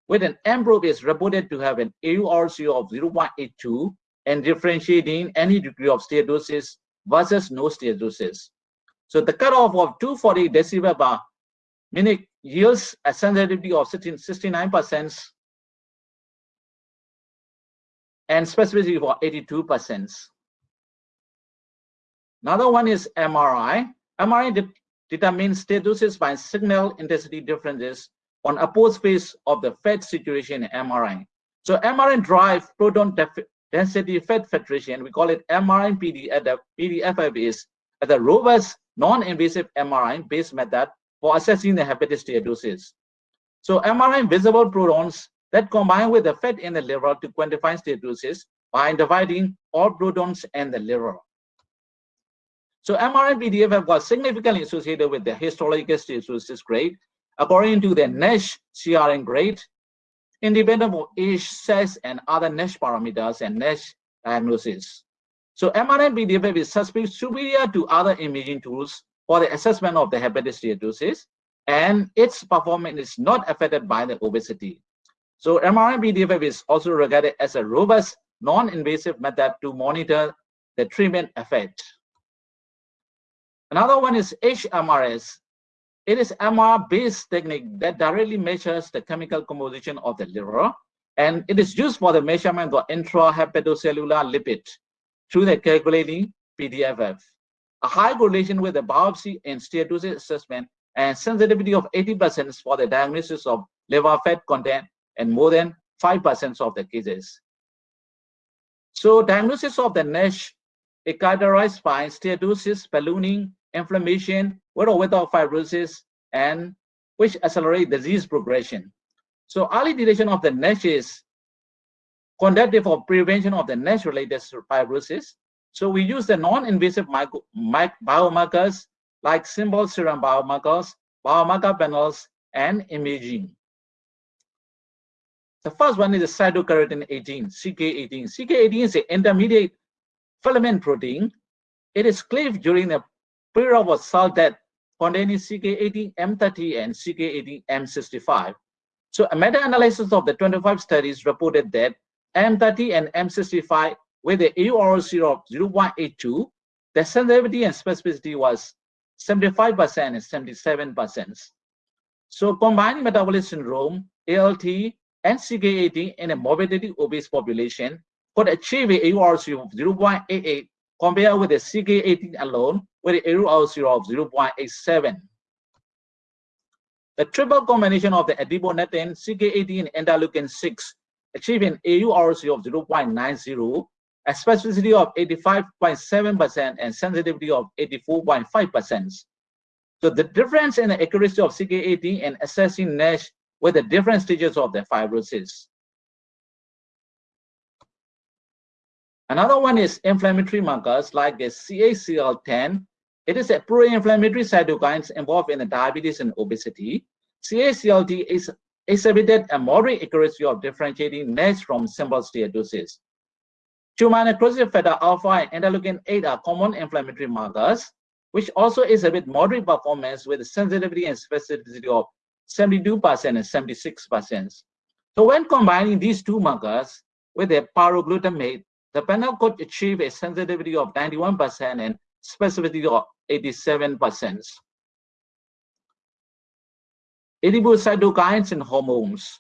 with an M-probe is reported to have an AURC of 0.82 and differentiating any degree of steatosis versus no steatosis. So the cutoff of 240 decibel per minute yields a sensitivity of 69% and specificity for 82%. Another one is MRI. MRI de determines steatosis by signal intensity differences on opposed phase of the fat situation in MRI. So MRI drive proton density fat filtration. We call it MRI PD at the PDFF is a robust non-invasive MRI based method for assessing the hepatitis steatosis. So MRI visible protons that combine with the fat in the liver to quantify steatosis by dividing all protons in the liver. So MRI-PDFF was significantly associated with the histological steatosis grade according to the NASH CRN grade, independent of age, sex, and other NASH parameters and NASH diagnosis. So MRI-PDFF is suspected superior to other imaging tools for the assessment of the hepatic steatosis, and its performance is not affected by the obesity. So MRI-PDFF is also regarded as a robust, non-invasive method to monitor the treatment effect. Another one is HMRS. It is an MR-based technique that directly measures the chemical composition of the liver, and it is used for the measurement of intrahepatocellular lipid through the calculating PDFF. A high correlation with the biopsy and steatosis assessment and sensitivity of 80% for the diagnosis of liver fat content and more than 5% of the cases. So diagnosis of the NASH is characterized by steatosis, ballooning, inflammation, with or without fibrosis, and which accelerate disease progression. So early detection of the NASH is conductive for prevention of the NASH-related fibrosis. So we use the non-invasive biomarkers like simple serum biomarkers, biomarker panels, and imaging. The first one is the cytokeratin 18, CK18. CK18 is an intermediate filament protein. It is cleaved during the period of cell death containing CK18M30 and CK18M65. So a meta-analysis of the 25 studies reported that M30 and M65 with the AURC of 0.82, the sensitivity and specificity was 75% and 77%. So combining metabolic syndrome, ALT, and CK18 in a morbidity obese population could achieve a AURC of 0.88 compared with the CK18 alone with an AURC of 0.87. The triple combination of the adiponectin, CK18, and interleukin 6 achieved an AURC of 0.90, a specificity of 85.7% and sensitivity of 84.5%. So the difference in the accuracy of CK18 and assessing NASH with the different stages of the fibrosis. Another one is inflammatory markers like the CACL10. It is a pro-inflammatory cytokines involved in the diabetes and obesity. CACLT is exhibited a moderate accuracy of differentiating NASH from simple steatosis. Tumor necrosis factor alpha and interleukin 8 are common inflammatory markers, which also exhibit moderate performance with sensitivity and specificity of 72% and 76%. So when combining these two markers with a pyroglutamate, the panel could achieve a sensitivity of 91% and specificity of 87%. Adipocytokines and hormones.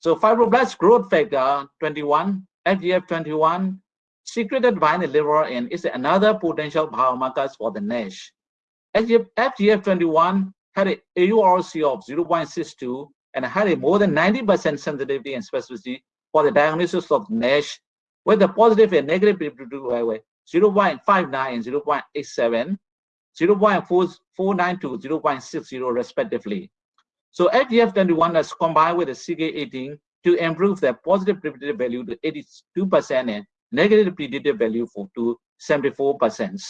So fibroblast growth factor 21, FGF21, secreted by the liver and is another potential biomarkers for the NASH. FGF21 had a AURC of 0.62 and had a more than 90% sensitivity and specificity for the diagnosis of NASH with a positive and negative predictive value 0.59 and 0.87, 0.449 to 0.60 respectively. So FGF21 is combined with the CK18 to improve the positive predictive value to 82% and negative predictive value for to 74%.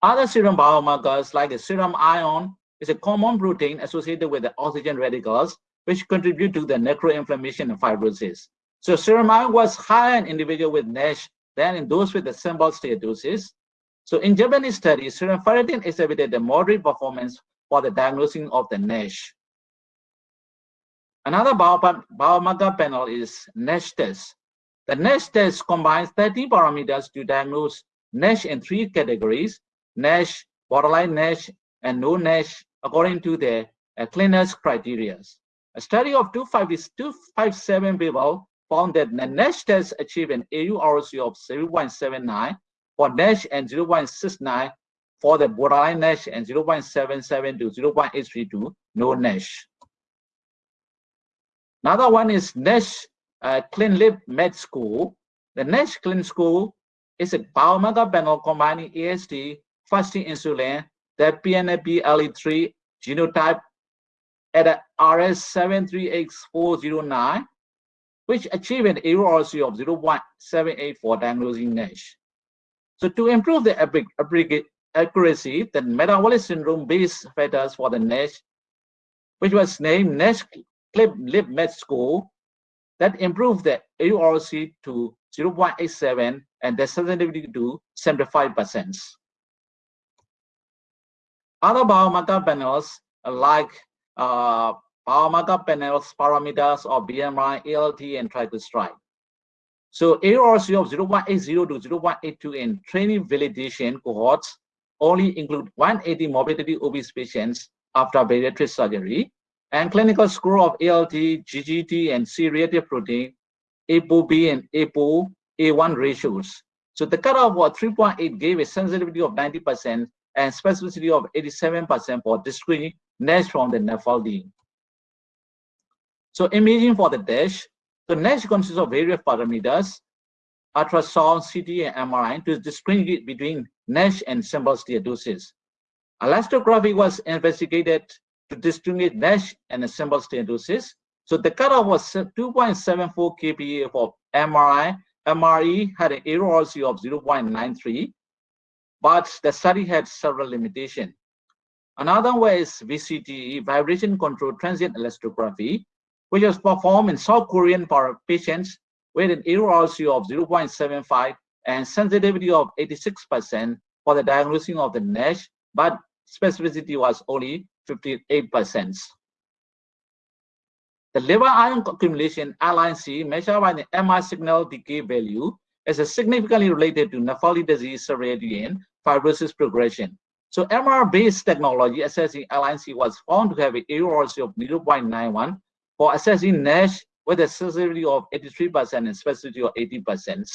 Other serum biomarkers like the serum iron is a common protein associated with the oxygen radicals, which contribute to the necroinflammation and fibrosis. So serum iron was higher in individuals with NASH than in those with the simple steatosis. So in Japanese studies, serum ferritin exhibited a moderate performance for the diagnosing of the NASH. Another biomarker panel is NASH test. The NASH test combines 30 parameters to diagnose NASH in three categories, NASH, borderline NASH, and no NASH according to the uh, criteria. A study of 257 people found that the NASH test achieved an AURC of 0.79 for NASH and 0.69 for the borderline NASH and 0.77 to 0.832 no NASH. Another one is NASH uh, ClinLipMet School. The NASH Clean School is a biomarker panel combining AST, fasting insulin, the PNPLA3 genotype at a RS738X409, which achieved an AURC of 0.78 for diagnosing NASH. So to improve the accuracy, the metabolic syndrome-based factors for the NASH, which was named NASH ClinLipMet School, that improved the AURC to 0.87 and the sensitivity to 75%. Other biomarker panels like uh, biomarker panels parameters of BMI, ALT, and triglyceride. So AURC of 0.80 to 0.82 in training validation cohorts only include 180 morbidity obese patients after bariatric surgery and clinical score of ALT, GGT, and C-reactive protein, ApoB and ApoA1 ratios. So the cutoff was 3.8 gave a sensitivity of 90% and specificity of 87% for discrete NASH from the NAFLD. So imaging for the DASH, the NASH consists of various parameters, ultrasound, CT, and MRI to distinguish between NASH and simple steatosis. Elastography was investigated to distinguish NASH and simple steatosis. So the cutoff was 2.74 kPa for MRI. MRE had an AURC of 0.93, but the study had several limitations. Another way is VCTE, vibration controlled transient elastography, which was performed in South Korean patients with an AURC of 0.75 and sensitivity of 86% for the diagnosis of the NASH, but specificity was only 58%. The liver iron accumulation LIC measured by the MR signal decay value is significantly related to nephrotic disease severity and fibrosis progression. So MR-based technology assessing LIC was found to have an accuracy of 0.91 for assessing NASH with a sensitivity of 83% and specificity of 80%.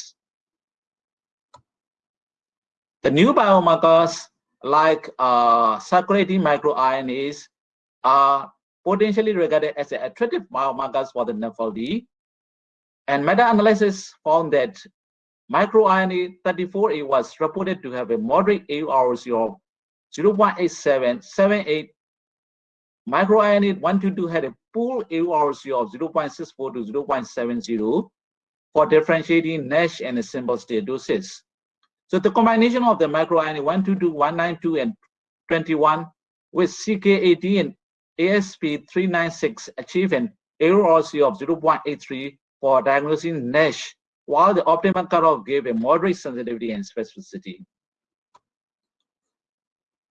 The new biomarkers like uh, circulating microRNAs are potentially regarded as attractive biomarkers for the nephrology. And meta-analysis found that microRNA 34A was reported to have a moderate AUC of 0.8778. MicroRNA 122 had a pool AUC of 0.64 to 0.70 for differentiating NASH and simple steatosis. So the combination of the microRNA 122, 192, and 21 with CK18 and ASP396 achieve an AUC of 0.83 for diagnosing NASH, while the optimal cutoff gave a moderate sensitivity and specificity.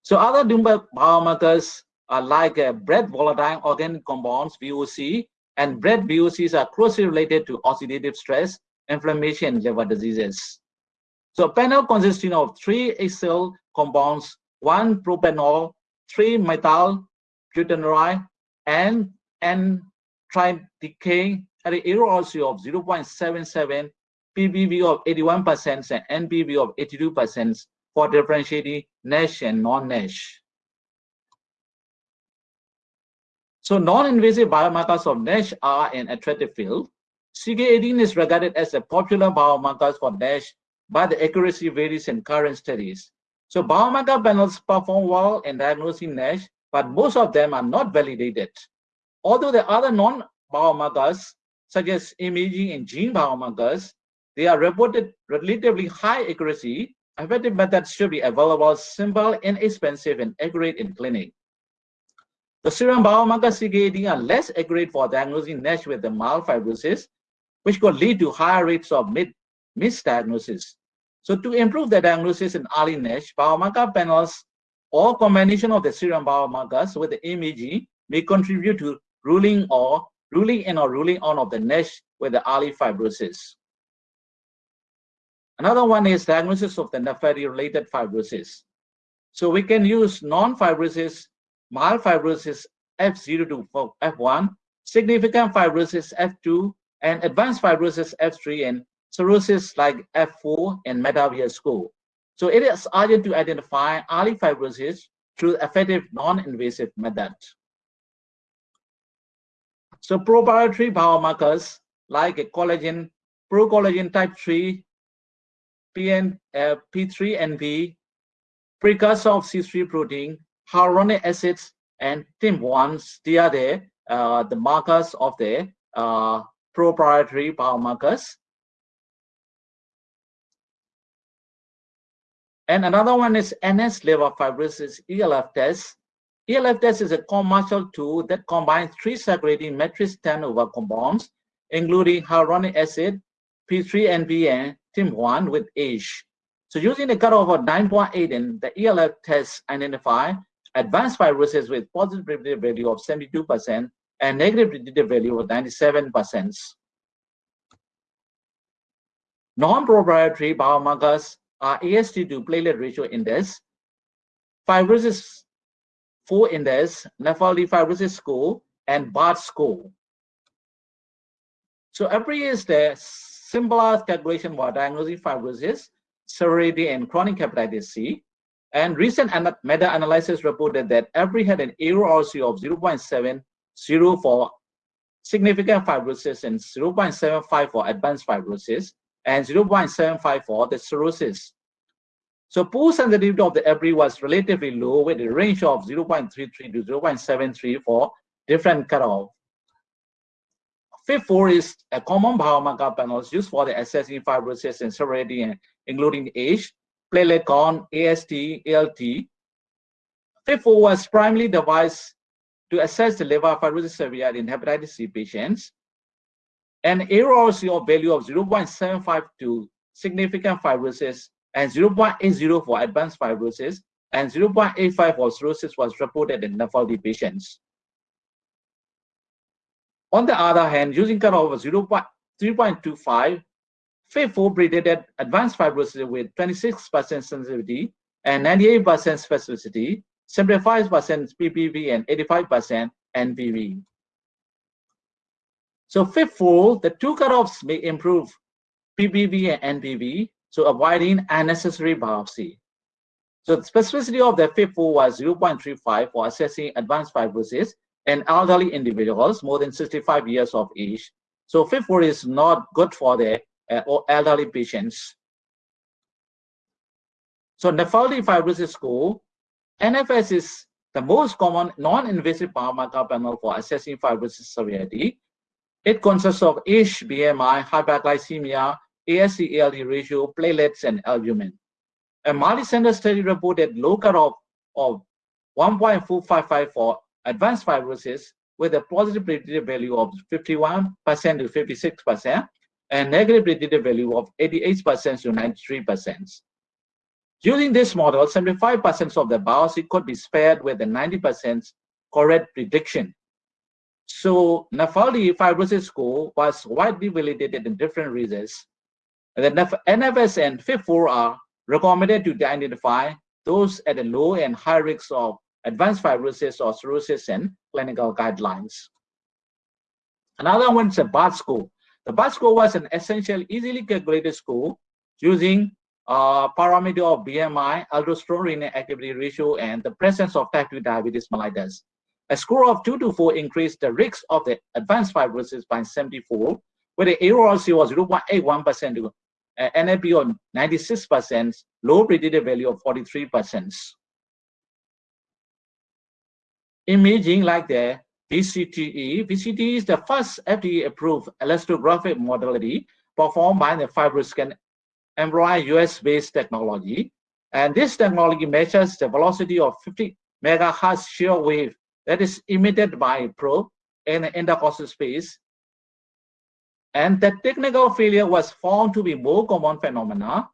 So other biomarkers are like uh, breath volatile organic compounds, VOC, and breath VOCs are closely related to oxidative stress, inflammation, and liver diseases. So panel consisting of three acyl compounds, one propanol, three methyl butanoate, and n tridecane had an error ratio of 0.77, PPV of 81%, and NPV of 82% for differentiating NASH and non-NASH. So non-invasive biomarkers of NASH are an attractive field. CK18 is regarded as a popular biomarker for NASH, but the accuracy varies in current studies. So biomarker panels perform well in diagnosing NASH, but most of them are not validated. Although the other non-biomarkers, such as imaging and gene biomarkers, they are reported relatively high accuracy Effective methods should be available, simple, inexpensive, and accurate in clinic. The serum biomarker CKD are less accurate for diagnosing NASH with the mild fibrosis, which could lead to higher rates of misdiagnosis. So to improve the diagnosis in early NASH, biomarker panels or combination of the serum biomarkers with the imaging may contribute to ruling or ruling in or ruling on of the NASH with the early fibrosis. Another one is diagnosis of the nephropathy-related fibrosis. So we can use non-fibrosis, mild fibrosis F0 to F1, significant fibrosis F2, and advanced fibrosis F3, and cirrhosis like F4 and METAVIR score. So it is urgent to identify early fibrosis through effective non-invasive method. So proprietary biomarkers like a collagen, procollagen type 3, PN, uh, P3NP, precursor of C3 protein, hyaluronic acids, and TIMP1s. They are the, uh, the markers of the uh, proprietary biomarkers. And another one is enhanced liver fibrosis ELF test. ELF test is a commercial tool that combines three circulating matrix turnover compounds, including hyaluronic acid, P3NP, and TIMP1 with age. So using a cutoff of 9.8 and the ELF test identify advanced fibrosis with positive predictive value of 72% and negative predictive value of 97%. Non-proprietary biomarkers Uh, are AST to platelet ratio index, fibrosis 4 index, NAFLD fibrosis score, and BARD score. So APRI is the simplest calculation for diagnosing fibrosis, severity, and chronic hepatitis C. And recent meta-analysis reported that APRI had an AUC of 0.70 for significant fibrosis and 0.75 for advanced fibrosis and 0.75 for the cirrhosis. So pool sensitivity of the APRI was relatively low with a range of 0.33 to 0.73 for different cutoff. FIB4 is a common biomarker panel used for the assessing fibrosis and severity, including age, platelet count, AST, ALT. FIB4 was primarily devised to assess the liver fibrosis severity in hepatitis C patients. An of value of 0.75 to significant fibrosis and 0.80 for advanced fibrosis and 0.85 for cirrhosis was reported in NAFLD patients. On the other hand, using cutoff of 0.3.25, FIB4 predicted advanced fibrosis with 26% sensitivity and 98% specificity, 75% PPV and 85% NPV. So fifth rule, the two cutoffs may improve PPV and NPV, so avoiding unnecessary biopsy. So the specificity of the fifth rule was 0.35 for assessing advanced fibrosis in elderly individuals more than 65 years of age. So fifth rule is not good for the uh, elderly patients. So NAFLD fibrosis score, NFS is the most common non-invasive biomarker panel for assessing fibrosis severity. It consists of age, BMI, hyperglycemia, AST-ALT ratio, platelets, and albumin. A multi-center study reported low cutoff of 1.455 for advanced fibrosis with a positive predictive value of 51% to 56% and negative predictive value of 88% to 93%. Using this model, 75% of the biopsy could be spared with a 90% correct prediction. So NAFLD fibrosis score was widely validated in different regions. The NFS and FIB4 are recommended to identify those at a low and high risk of advanced fibrosis or cirrhosis and clinical guidelines. Another one is a BARD score. The BARD score was an essential, easily calculated score using a parameter of BMI, aldosterone activity ratio, and the presence of type 2 diabetes mellitus. A score of 2 to 4 increased the risk of the advanced fibrosis by 74, where the AUROC was 0.81% to uh, NAP of 96%, low predictive value of 43%. Imaging like the VCTE. VCTE is the first FDA-approved elastographic modality performed by the FibroScan Embroid US-based technology. And this technology measures the velocity of 50 megahertz shear wave that is emitted by probe in the intercostal space. And the technical failure was found to be more common phenomena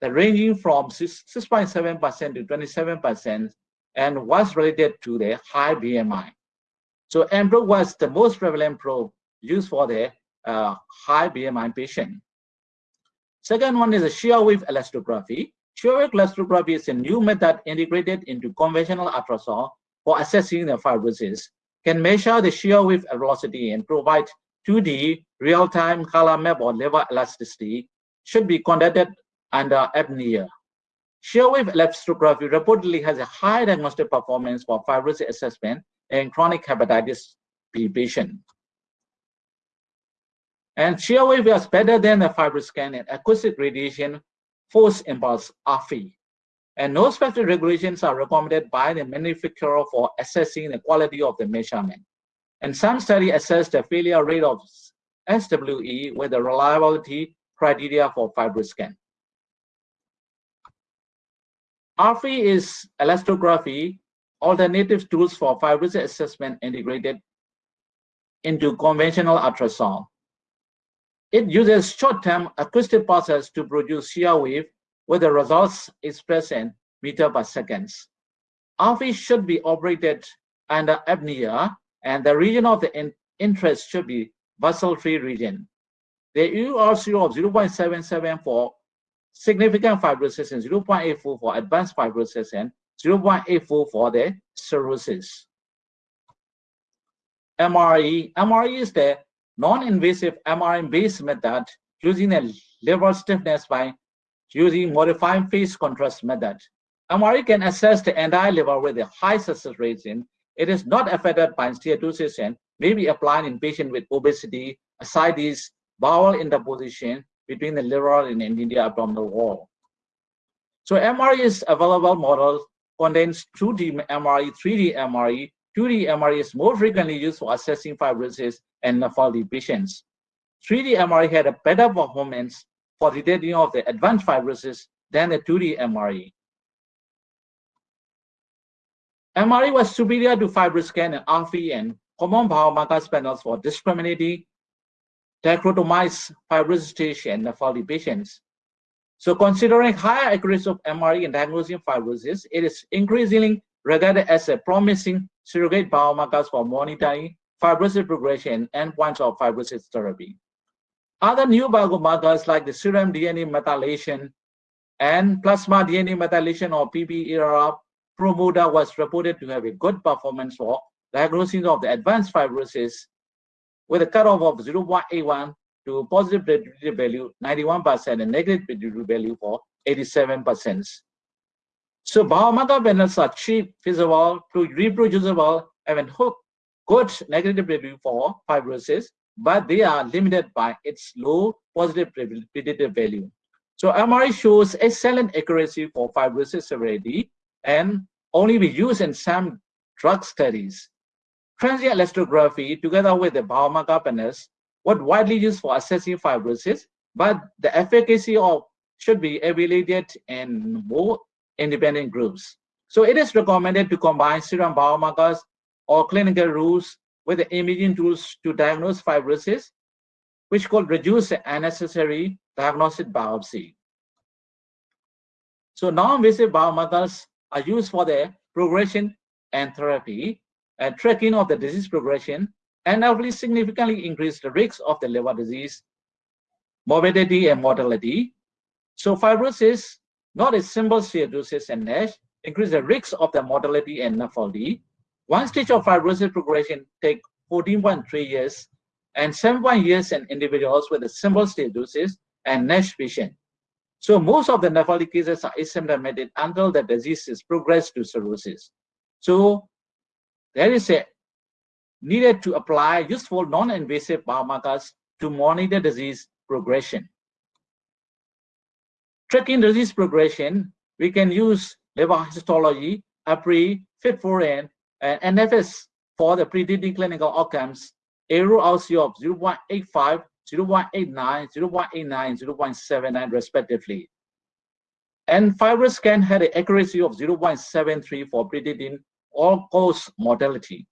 that ranging from 6.7% to 27% and was related to the high BMI. So EMPROBE was the most prevalent probe used for the uh, high BMI patient. Second one is a shear wave elastography. Shear wave elastography is a new method integrated into conventional ultrasound for assessing the fibrosis. Can measure the shear wave velocity and provide 2D real-time color map or liver elasticity. Should be conducted under apnea. Shear wave elastography reportedly has a high diagnostic performance for fibrosis assessment in chronic hepatitis B patient. And shear wave is better than the FibroScan and acoustic radiation force impulse ARFI. And no specific regulations are recommended by the manufacturer for assessing the quality of the measurement. And some studies assess the failure rate of SWE with the reliability criteria for FibroScan. ARFI is elastography, alternative tools for fibrosis assessment integrated into conventional ultrasound. It uses short-term acoustic pulses to produce shear wave with the results expressed in meter per seconds. ARFI should be operated under apnea and the region of the in interest should be vessel-free region. The AUROC of 0.77 for significant fibrosis and 0.84 for advanced fibrosis and 0.84 for the cirrhosis. MRE. MRE is the non-invasive MRI-based method using a liver stiffness by using modified phase contrast method. MRE can assess the entire liver with a high success rate in. It is not affected by steatosis and may be applied in patients with obesity, ascites, bowel interposition, between the liver and the abdominal wall. So MRE is available model contains 2D MRE, 3D MRE. 2D MRI is more frequently used for assessing fibrosis and NAFLD patients. 3D MRI had a better performance for detecting of the advanced fibrosis than the 2D MRI. MRI was superior to FibroScan and ARFI and common biomarker panels for discriminating dichotomized fibrosis stage and NAFLD patients. So considering higher accuracy of MRI in diagnosing fibrosis, it is increasingly regarded as a promising surrogate biomarkers for monitoring fibrosis progression and points of fibrosis therapy. Other new biomarkers like the serum DNA methylation and plasma DNA methylation or PPERA promoter was reported to have a good performance for diagnosis of the advanced fibrosis with a cutoff of 0.81 to positive predictive value 91% and negative predictive value for 87%. So biomarker panels are cheap, feasible, reproducible, and hook good negative predictive for fibrosis, but they are limited by its low positive predictive value. So MRI shows excellent accuracy for fibrosis severity and only be used in some drug studies. Transient elastography, together with the biomarker panels, was widely used for assessing fibrosis, but the efficacy of should be evaluated in more independent groups. So it is recommended to combine serum biomarkers or clinical rules with the imaging tools to diagnose fibrosis, which could reduce the unnecessary diagnostic biopsy. So non-invasive biomarkers are used for the progression and therapy and tracking of the disease progression and hopefully significantly increase the risk of the liver disease, morbidity and mortality. So fibrosis, not a simple steatosis and NASH, increase the risk of the mortality and NAFLD. One stage of fibrosis progression take 14.3 years and 7.1 years in individuals with a simple steatosis and NASH patient. So most of the NAFLD cases are asymptomatic until the disease is progressed to cirrhosis. So there is a needed to apply useful non-invasive biomarkers to monitor disease progression. Tracking disease progression, we can use liver histology, APRI, FIT4N, and NFS for the predicting clinical outcomes, AUROC of 0.85, 0.89, 0.89, 0.79 respectively. And FibroScan had an accuracy of 0.73 for predicting all-cause mortality.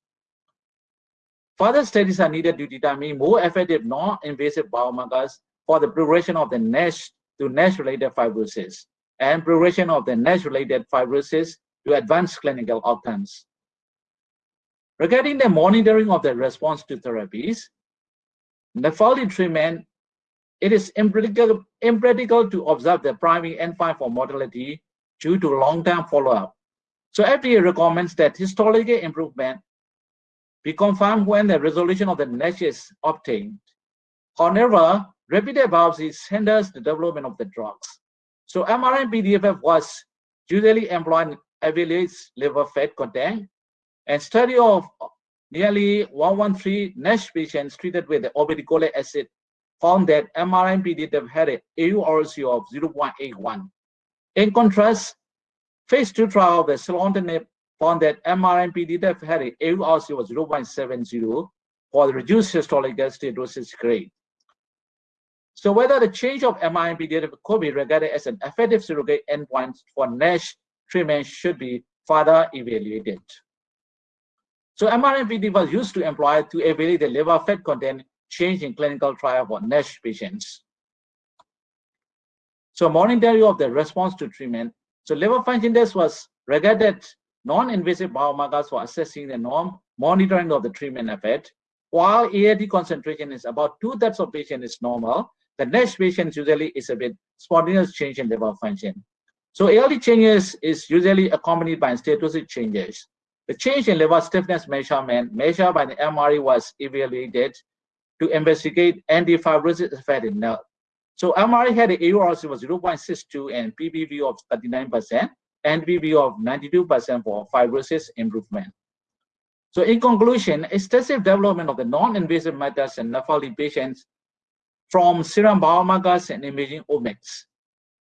Further studies are needed to determine more effective non-invasive biomarkers for the progression of the NASH to NASH-related fibrosis and progression of the NASH-related fibrosis to advanced clinical outcomes. Regarding the monitoring of the response to therapies, NAFLD treatment, it is impractical, impractical to observe the primary endpoint for mortality due to long-term follow-up. So FDA recommends that histological improvement be confirmed when the resolution of the NASH is obtained. However, repeated biopsies hinders the development of the drugs. So MRI-PDFF was usually employed in evaluates liver fat content and study of nearly 113 NASH patients treated with the obeticholic acid found that MRI-PDFF had an AURC of 0.81. In contrast, Phase 2 trial of the selonsertib found that MRI-PDFF had a AURC of 0.70 for the reduced histological steatosis grade. So whether the change of MRI-PDFF could be regarded as an effective surrogate endpoint for NASH treatment should be further evaluated. So MRI-PDFF was used to employ to evaluate the liver fat content change in clinical trial for NASH patients. So monitoring of the response to treatment so liver function test was regarded non-invasive biomarkers for assessing the norm monitoring of the treatment effect. While AAT concentration is about two-thirds of patient is normal, the NASH patient usually is a bit spontaneous change in liver function. So ALT changes is usually accompanied by steatosis changes. The change in liver stiffness measurement measured by the MRE was evaluated to investigate anti-fibrosis effect in nerve. So MRE had an AURC was 0.62 and PPV of 39% and PV of 92% for fibrosis improvement. So in conclusion, extensive development of the non-invasive methods in NAFLD patients from serum biomarkers and imaging omics.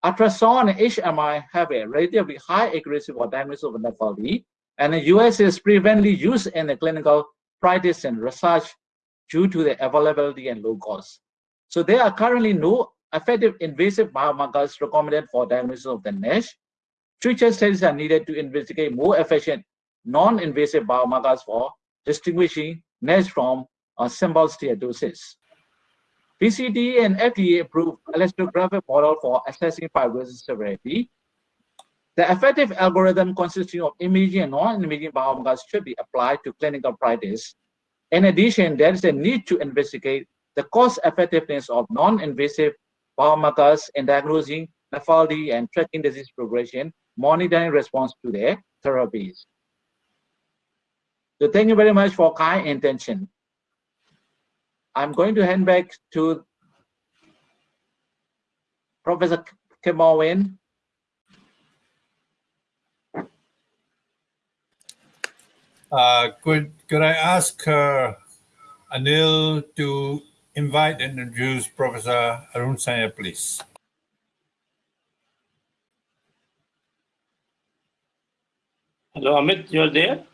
Ultrasound and HMI have a relatively high accuracy for diagnosis of NAFLD, and the US is prevalently used in the clinical practice and research due to the availability and low cost. So there are currently no effective invasive biomarkers recommended for diagnosis of the NASH. Future studies are needed to investigate more efficient non-invasive biomarkers for distinguishing NASH from a simple steatosis. PCT and FDA approved elastographic model for assessing fibrosis severity. The effective algorithm consisting of imaging and non-imaging biomarkers should be applied to clinical practice. In addition, there is a need to investigate the cost effectiveness of non-invasive biomarkers in diagnosing NAFLD and tracking disease progression, monitoring response to their therapies. So thank you very much for kind intention. I'm going to hand back to Professor Kemal Win. Uh, could could I ask uh, Anil to invite and introduce Professor Arun Sanyal, please? Hello, Amit, you're there?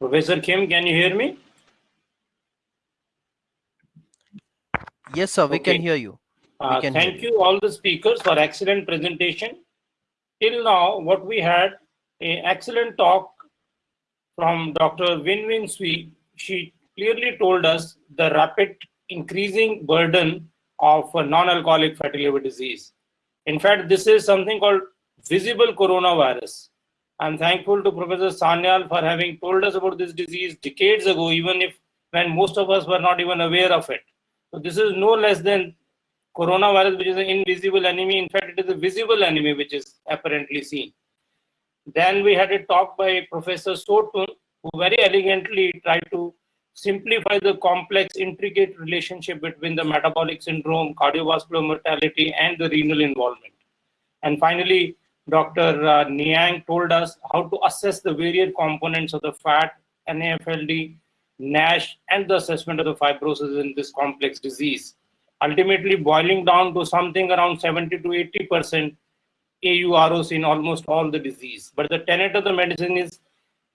Professor Kim, can you hear me? Yes, sir, we Okay. can hear you. Uh, can hear thank you all the speakers for excellent presentation. Till now, what we had, an excellent talk from Dr. Win Win Sui. She clearly told us the rapid increasing burden of non-alcoholic fatty liver disease. In fact, this is something called visible coronavirus. I'm thankful to Professor Sanyal for having told us about this disease decades ago, even if when most of us were not even aware of it. So this is no less than coronavirus, which is an invisible enemy. In fact, it is a visible enemy which is apparently seen. Then we had a talk by Professor Sotun, who very elegantly tried to simplify the complex, intricate relationship between the metabolic syndrome, cardiovascular mortality, and the renal involvement. And finally, Dr. Uh, Niang told us how to assess the various components of the fat, NAFLD, NASH, and the assessment of the fibrosis in this complex disease. Ultimately, boiling down to something around 70 to 80 percent AUROCs in almost all the disease. But the tenet of the medicine is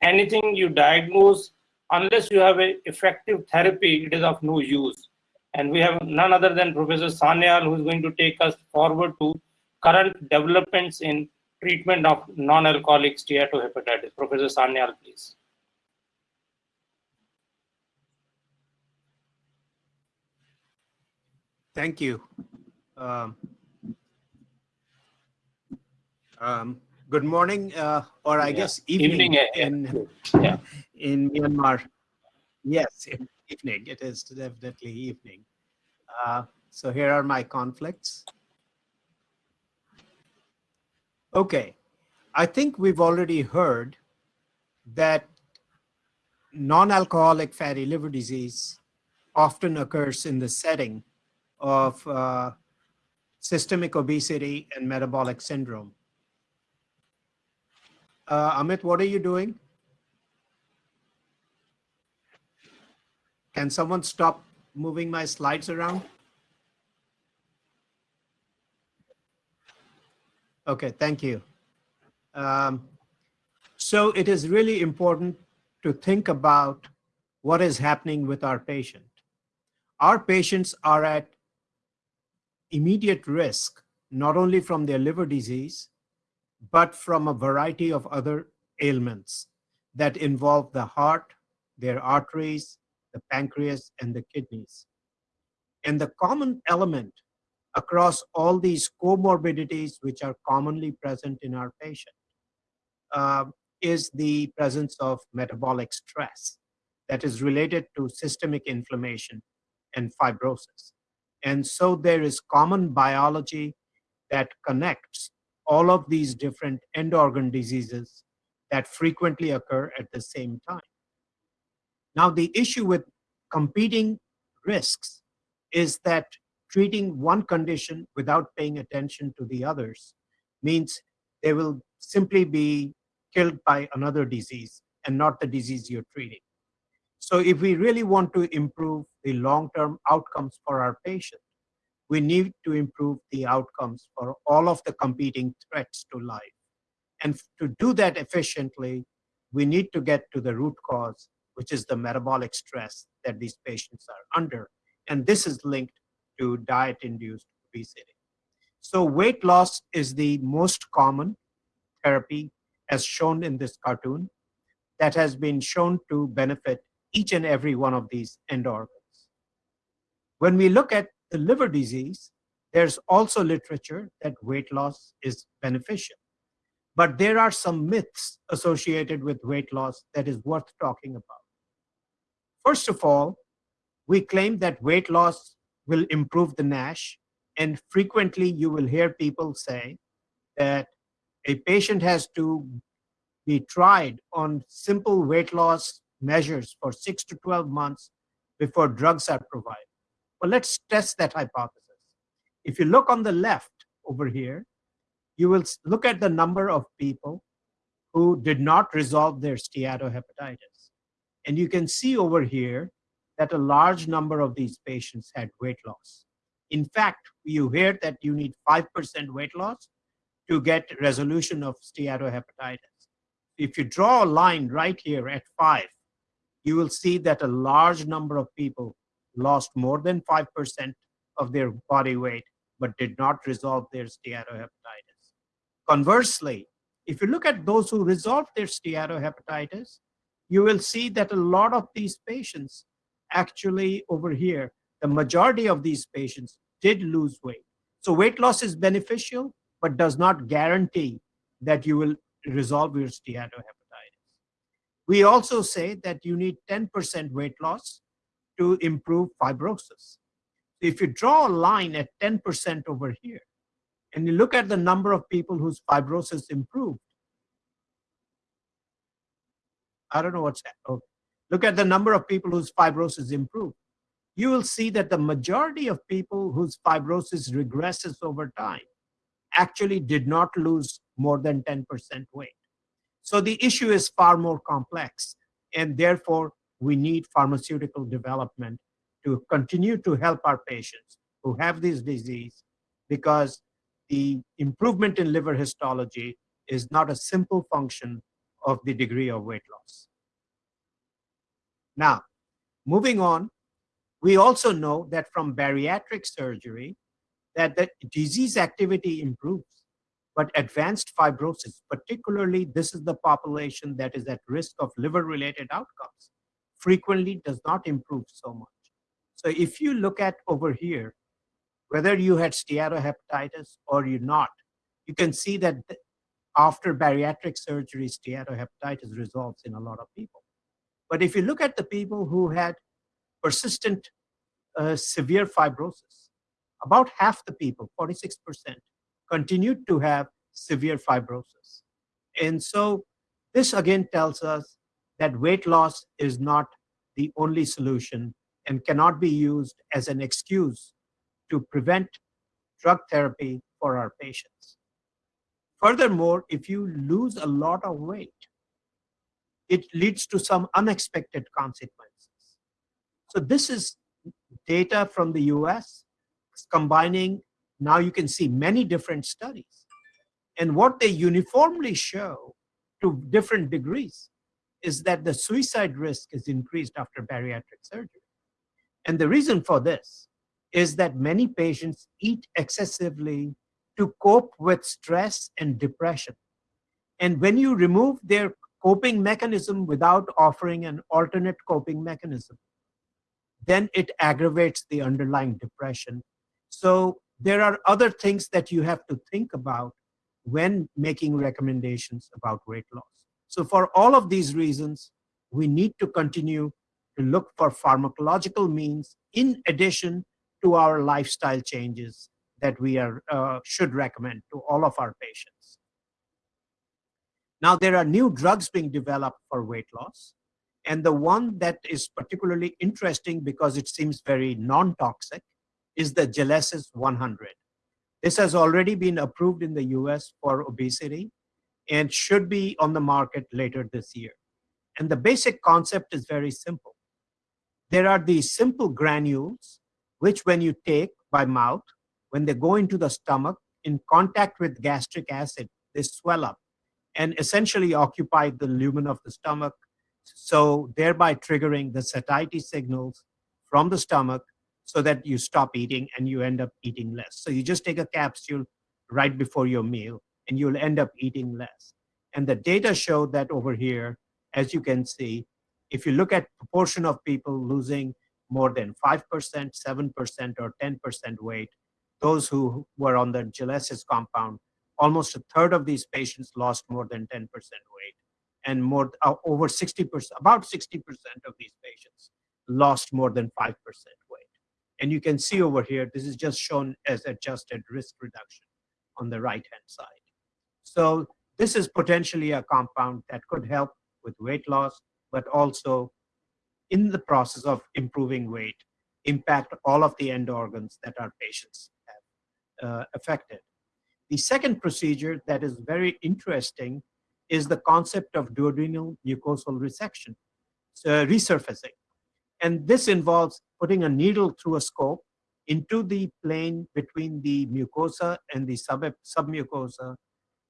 anything you diagnose, unless you have an effective therapy, it is of no use. And we have none other than Professor Sanyal, who is going to take us forward to current developments in treatment of non-alcoholic steatohepatitis. Professor Sanyal, please. Thank you. Um, um, good morning, uh, or I Yeah. guess evening, Evening, in Yeah. in Myanmar. Yes, evening. It is definitely evening. Uh, so here are my conflicts. Okay, I think we've already heard that non-alcoholic fatty liver disease often occurs in the setting of uh, systemic obesity and metabolic syndrome. Uh, Amit, what are you doing? Can someone stop moving my slides around? Okay, thank you. Um, so it is really important to think about what is happening with our patient. Our patients are at immediate risk, not only from their liver disease, but from a variety of other ailments that involve the heart, their arteries, the pancreas, and the kidneys. And the common element across all these comorbidities, which are commonly present in our patient, uh, is the presence of metabolic stress that is related to systemic inflammation and fibrosis. And so there is common biology that connects all of these different end organ diseases that frequently occur at the same time. Now, the issue with competing risks is that treating one condition without paying attention to the others means they will simply be killed by another disease and not the disease you're treating. So if we really want to improve the long-term outcomes for our patient, we need to improve the outcomes for all of the competing threats to life. And to do that efficiently, we need to get to the root cause, which is the metabolic stress that these patients are under. And this is linked to diet-induced obesity. So weight loss is the most common therapy as shown in this cartoon. that has been shown to benefit each and every one of these end organs. When we look at the liver disease, there's also literature that weight loss is beneficial. But there are some myths associated with weight loss that is worth talking about. First of all, we claim that weight loss will improve the NASH, and frequently you will hear people say that a patient has to be tried on simple weight loss measures for six to 12 months before drugs are provided. Well, let's test that hypothesis. If you look on the left over here, you will look at the number of people who did not resolve their steatohepatitis. And you can see over here that a large number of these patients had weight loss. In fact, you hear that you need 5% weight loss to get resolution of steatohepatitis. If you draw a line right here at five, you will see that a large number of people lost more than 5% of their body weight, but did not resolve their steatohepatitis. Conversely, if you look at those who resolved their steatohepatitis, you will see that a lot of these patients actually over here, the majority of these patients did lose weight. So weight loss is beneficial, but does not guarantee that you will resolve your steatohepatitis. We also say that you need 10% weight loss to improve fibrosis. If you draw a line at 10% over here, and you look at the number of people whose fibrosis improved, I don't know what's. Okay. Look at the number of people whose fibrosis improved. You will see that the majority of people whose fibrosis regresses over time actually did not lose more than 10% weight. So the issue is far more complex, and therefore we need pharmaceutical development to continue to help our patients who have this disease because the improvement in liver histology is not a simple function of the degree of weight loss. Now, moving on, we also know that from bariatric surgery, that the disease activity improves, but advanced fibrosis, particularly this is the population that is at risk of liver-related outcomes, frequently does not improve so much. So if you look at over here, whether you had steatohepatitis or you're not, you can see that after bariatric surgery, steatohepatitis resolves in a lot of people. But if you look at the people who had persistent uh, severe fibrosis, about half the people, 46%, continued to have severe fibrosis. And so this again tells us that weight loss is not the only solution and cannot be used as an excuse to prevent drug therapy for our patients. Furthermore, if you lose a lot of weight, it leads to some unexpected consequences. So this is data from the US combining, now you can see many different studies. And what they uniformly show to different degrees is that the suicide risk is increased after bariatric surgery. And the reason for this is that many patients eat excessively to cope with stress and depression. And when you remove their coping mechanism without offering an alternate coping mechanism, then it aggravates the underlying depression. So there are other things that you have to think about when making recommendations about weight loss. So for all of these reasons, we need to continue to look for pharmacological means in addition to our lifestyle changes that we are, uh, should recommend to all of our patients. Now there are new drugs being developed for weight loss. And the one that is particularly interesting because it seems very non-toxic is the Gelesis 100. This has already been approved in the US for obesity and should be on the market later this year. And the basic concept is very simple. There are these simple granules, which when you take by mouth, when they go into the stomach, in contact with gastric acid, they swell up and essentially occupy the lumen of the stomach so thereby triggering the satiety signals from the stomach so that you stop eating and you end up eating less. So you just take a capsule right before your meal and you'll end up eating less. And the data show that over here, as you can see, if you look at proportion of people losing more than 5%, 7%, or 10% weight, those who were on the Gelesis compound, almost a third of these patients lost more than 10% weight. And more uh, over 60%, about 60% of these patients lost more than 5% weight. And you can see over here, this is just shown as adjusted risk reduction on the right-hand side. So this is potentially a compound that could help with weight loss, but also in the process of improving weight, impact all of the end organs that our patients have uh, affected. The second procedure that is very interesting is the concept of duodenal mucosal resection, so resurfacing. And this involves putting a needle through a scope into the plane between the mucosa and the sub submucosa,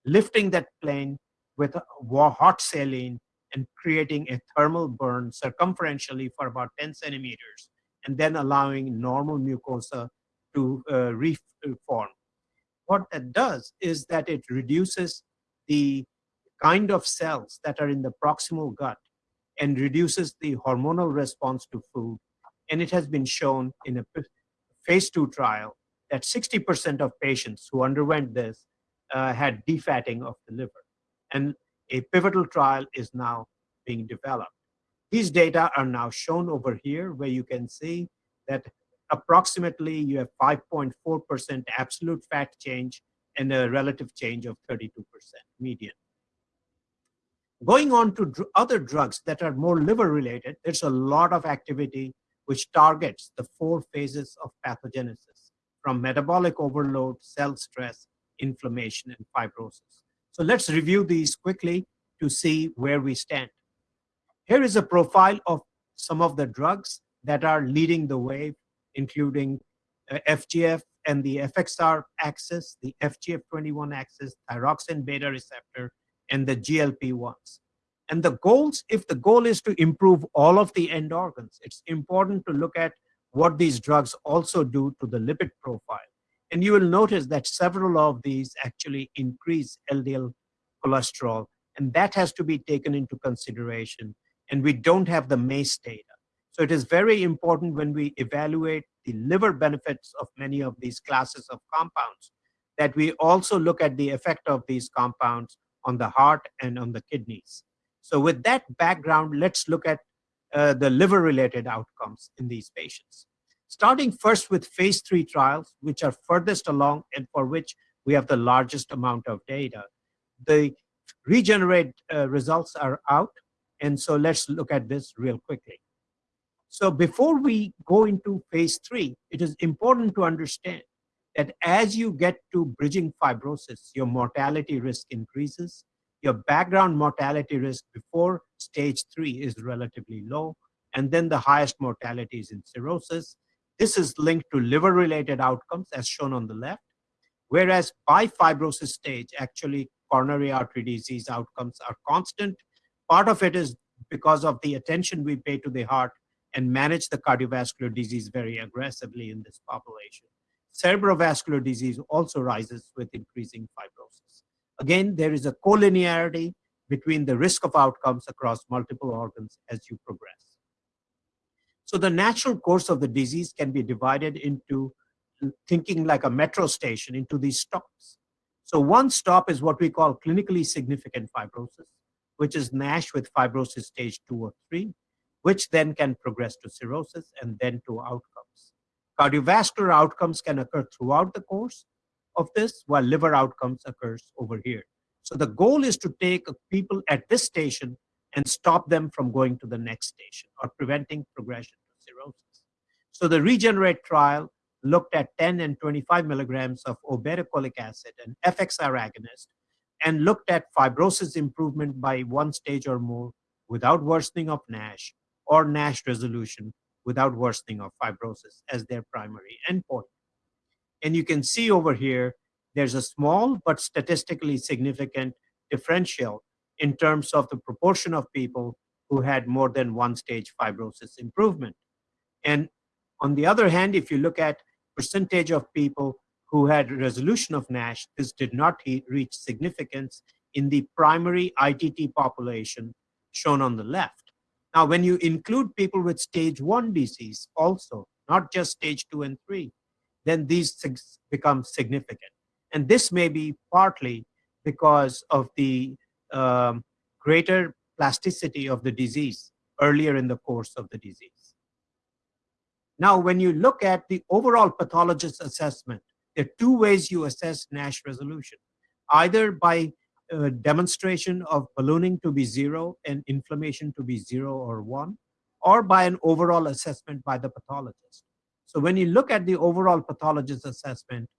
lifting that plane with hot saline and creating a thermal burn circumferentially for about 10 centimeters, and then allowing normal mucosa to uh, reform. What that does is that it reduces the kind of cells that are in the proximal gut and reduces the hormonal response to food. And it has been shown in a phase two trial that 60% of patients who underwent this uh, had defatting of the liver. And a pivotal trial is now being developed. These data are now shown over here where you can see that approximately you have 5.4% absolute fat change and a relative change of 32% median. Going on to dr other drugs that are more liver related, there's a lot of activity which targets the four phases of pathogenesis from metabolic overload, cell stress, inflammation, and fibrosis. So let's review these quickly to see where we stand. Here is a profile of some of the drugs that are leading the way, including uh, FGF and the FXR axis, the FGF21 axis, thyroxine beta receptor, and the GLP-1s. And the goals, if the goal is to improve all of the end organs, it's important to look at what these drugs also do to the lipid profile. And you will notice that several of these actually increase LDL cholesterol, and that has to be taken into consideration and we don't have the MACE data. So it is very important when we evaluate the liver benefits of many of these classes of compounds that we also look at the effect of these compounds on the heart and on the kidneys. So with that background, let's look at uh, the liver-related outcomes in these patients. Starting first with phase three trials, which are furthest along and for which we have the largest amount of data. The regenerate uh, results are out. And so let's look at this real quickly. So before we go into phase three, it is important to understand that as you get to bridging fibrosis, your mortality risk increases. Your background mortality risk before stage three is relatively low. And then the highest mortality is in cirrhosis. This is linked to liver-related outcomes as shown on the left. Whereas by fibrosis stage, actually coronary artery disease outcomes are constant Part of it is because of the attention we pay to the heart and manage the cardiovascular disease very aggressively in this population. Cerebrovascular disease also rises with increasing fibrosis. Again, there is a collinearity between the risk of outcomes across multiple organs as you progress. So the natural course of the disease can be divided into thinking like a metro station into these stops. So one stop is what we call clinically significant fibrosis which is NASH with fibrosis stage two or three, which then can progress to cirrhosis and then to outcomes. Cardiovascular outcomes can occur throughout the course of this, while liver outcomes occurs over here. So the goal is to take people at this station and stop them from going to the next station or preventing progression to cirrhosis. So the Regenerate trial looked at 10 and 25 milligrams of obeticholic acid and FXR agonist and looked at fibrosis improvement by one stage or more without worsening of NASH or NASH resolution without worsening of fibrosis as their primary endpoint. And you can see over here, there's a small but statistically significant differential in terms of the proportion of people who had more than one stage fibrosis improvement. And on the other hand, if you look at percentage of people who had resolution of NASH, this did not reach significance in the primary ITT population shown on the left. Now, when you include people with stage one disease also, not just stage two and three, then these things become significant. And this may be partly because of the um, greater plasticity of the disease earlier in the course of the disease. Now, when you look at the overall pathologist assessment, there are two ways you assess NASH resolution, either by uh, demonstration of ballooning to be zero and inflammation to be zero or one, or by an overall assessment by the pathologist. So when you look at the overall pathologist assessment,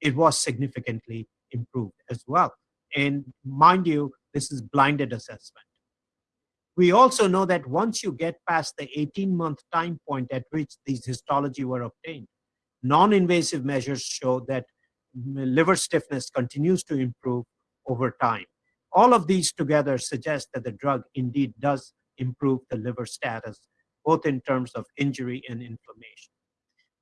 it was significantly improved as well. And mind you, this is blinded assessment. We also know that once you get past the 18 month time point at which these histology were obtained, non-invasive measures show that liver stiffness continues to improve over time. All of these together suggest that the drug indeed does improve the liver status, both in terms of injury and inflammation.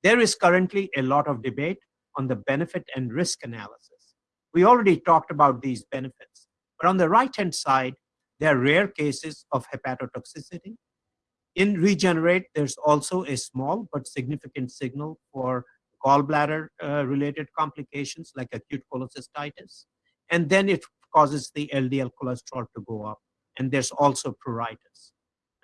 There is currently a lot of debate on the benefit and risk analysis. We already talked about these benefits, but on the right-hand side, there are rare cases of hepatotoxicity. In Regenerate, there's also a small but significant signal for gallbladder-related uh, complications like acute cholecystitis. And then it causes the LDL cholesterol to go up. And there's also pruritus.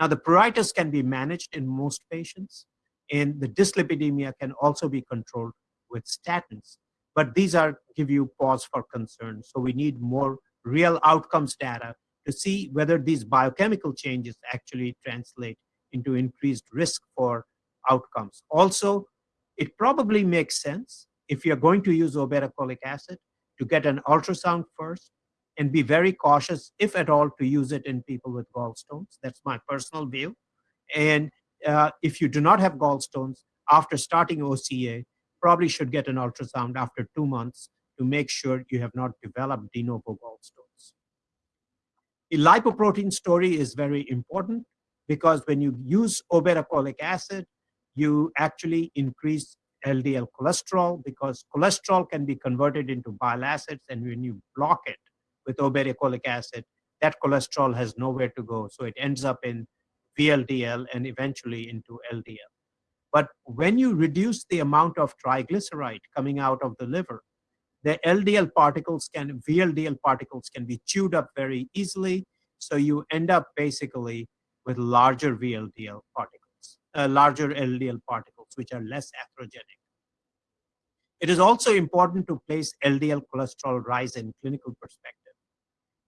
Now, the pruritus can be managed in most patients, and the dyslipidemia can also be controlled with statins. But these are give you pause for concern. So we need more real outcomes data to see whether these biochemical changes actually translate into increased risk for outcomes. Also, it probably makes sense if you're going to use obeticholic acid to get an ultrasound first and be very cautious, if at all, to use it in people with gallstones. That's my personal view. And uh, if you do not have gallstones, after starting OCA, probably should get an ultrasound after two months to make sure you have not developed de novo gallstones. The lipoprotein story is very important because when you use obeticholic acid, you actually increase LDL cholesterol because cholesterol can be converted into bile acids and when you block it with obeticholic acid, that cholesterol has nowhere to go. So it ends up in VLDL and eventually into LDL. But when you reduce the amount of triglyceride coming out of the liver, the LDL particles can, VLDL particles can be chewed up very easily. So you end up basically with larger VLDL particles, uh, larger LDL particles, which are less atherogenic. It is also important to place LDL cholesterol rise in clinical perspective.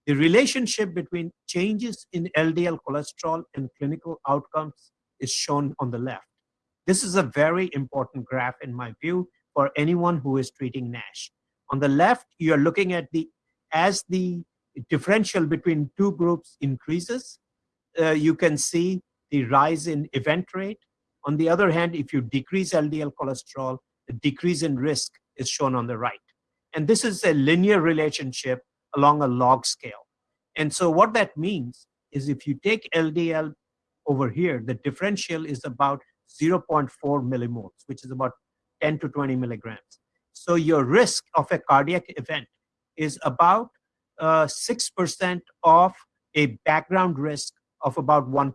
The relationship between changes in LDL cholesterol and clinical outcomes is shown on the left. This is a very important graph in my view for anyone who is treating NASH. On the left, you're looking at the, as the differential between two groups increases, uh, you can see the rise in event rate. On the other hand, if you decrease LDL cholesterol, the decrease in risk is shown on the right. And this is a linear relationship along a log scale. And so what that means is if you take LDL over here, the differential is about 0.4 millimoles, which is about 10 to 20 milligrams. So your risk of a cardiac event is about 6% uh, of a background risk of about 1%.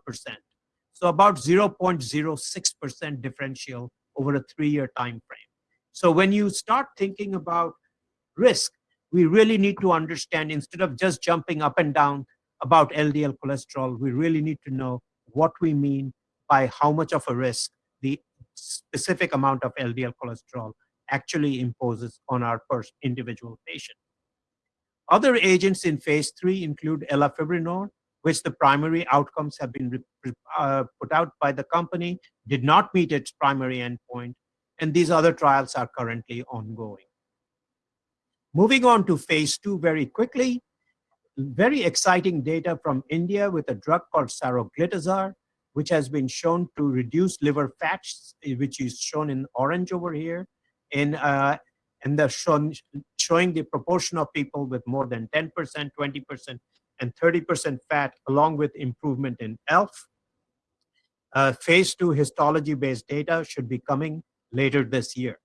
So about 0.06% differential over a three-year time frame. So when you start thinking about risk, we really need to understand, instead of just jumping up and down about LDL cholesterol, we really need to know what we mean by how much of a risk the specific amount of LDL cholesterol actually imposes on our first individual patient. Other agents in phase three include elafibranor, which the primary outcomes have been uh, put out by the company, did not meet its primary endpoint, and these other trials are currently ongoing. Moving on to phase two very quickly, very exciting data from India with a drug called saroglitazar, which has been shown to reduce liver fats, which is shown in orange over here, in, uh, and they're shown, showing the proportion of people with more than 10%, 20%, and 30% fat, along with improvement in ELF. Uh, phase two histology-based data should be coming later this year.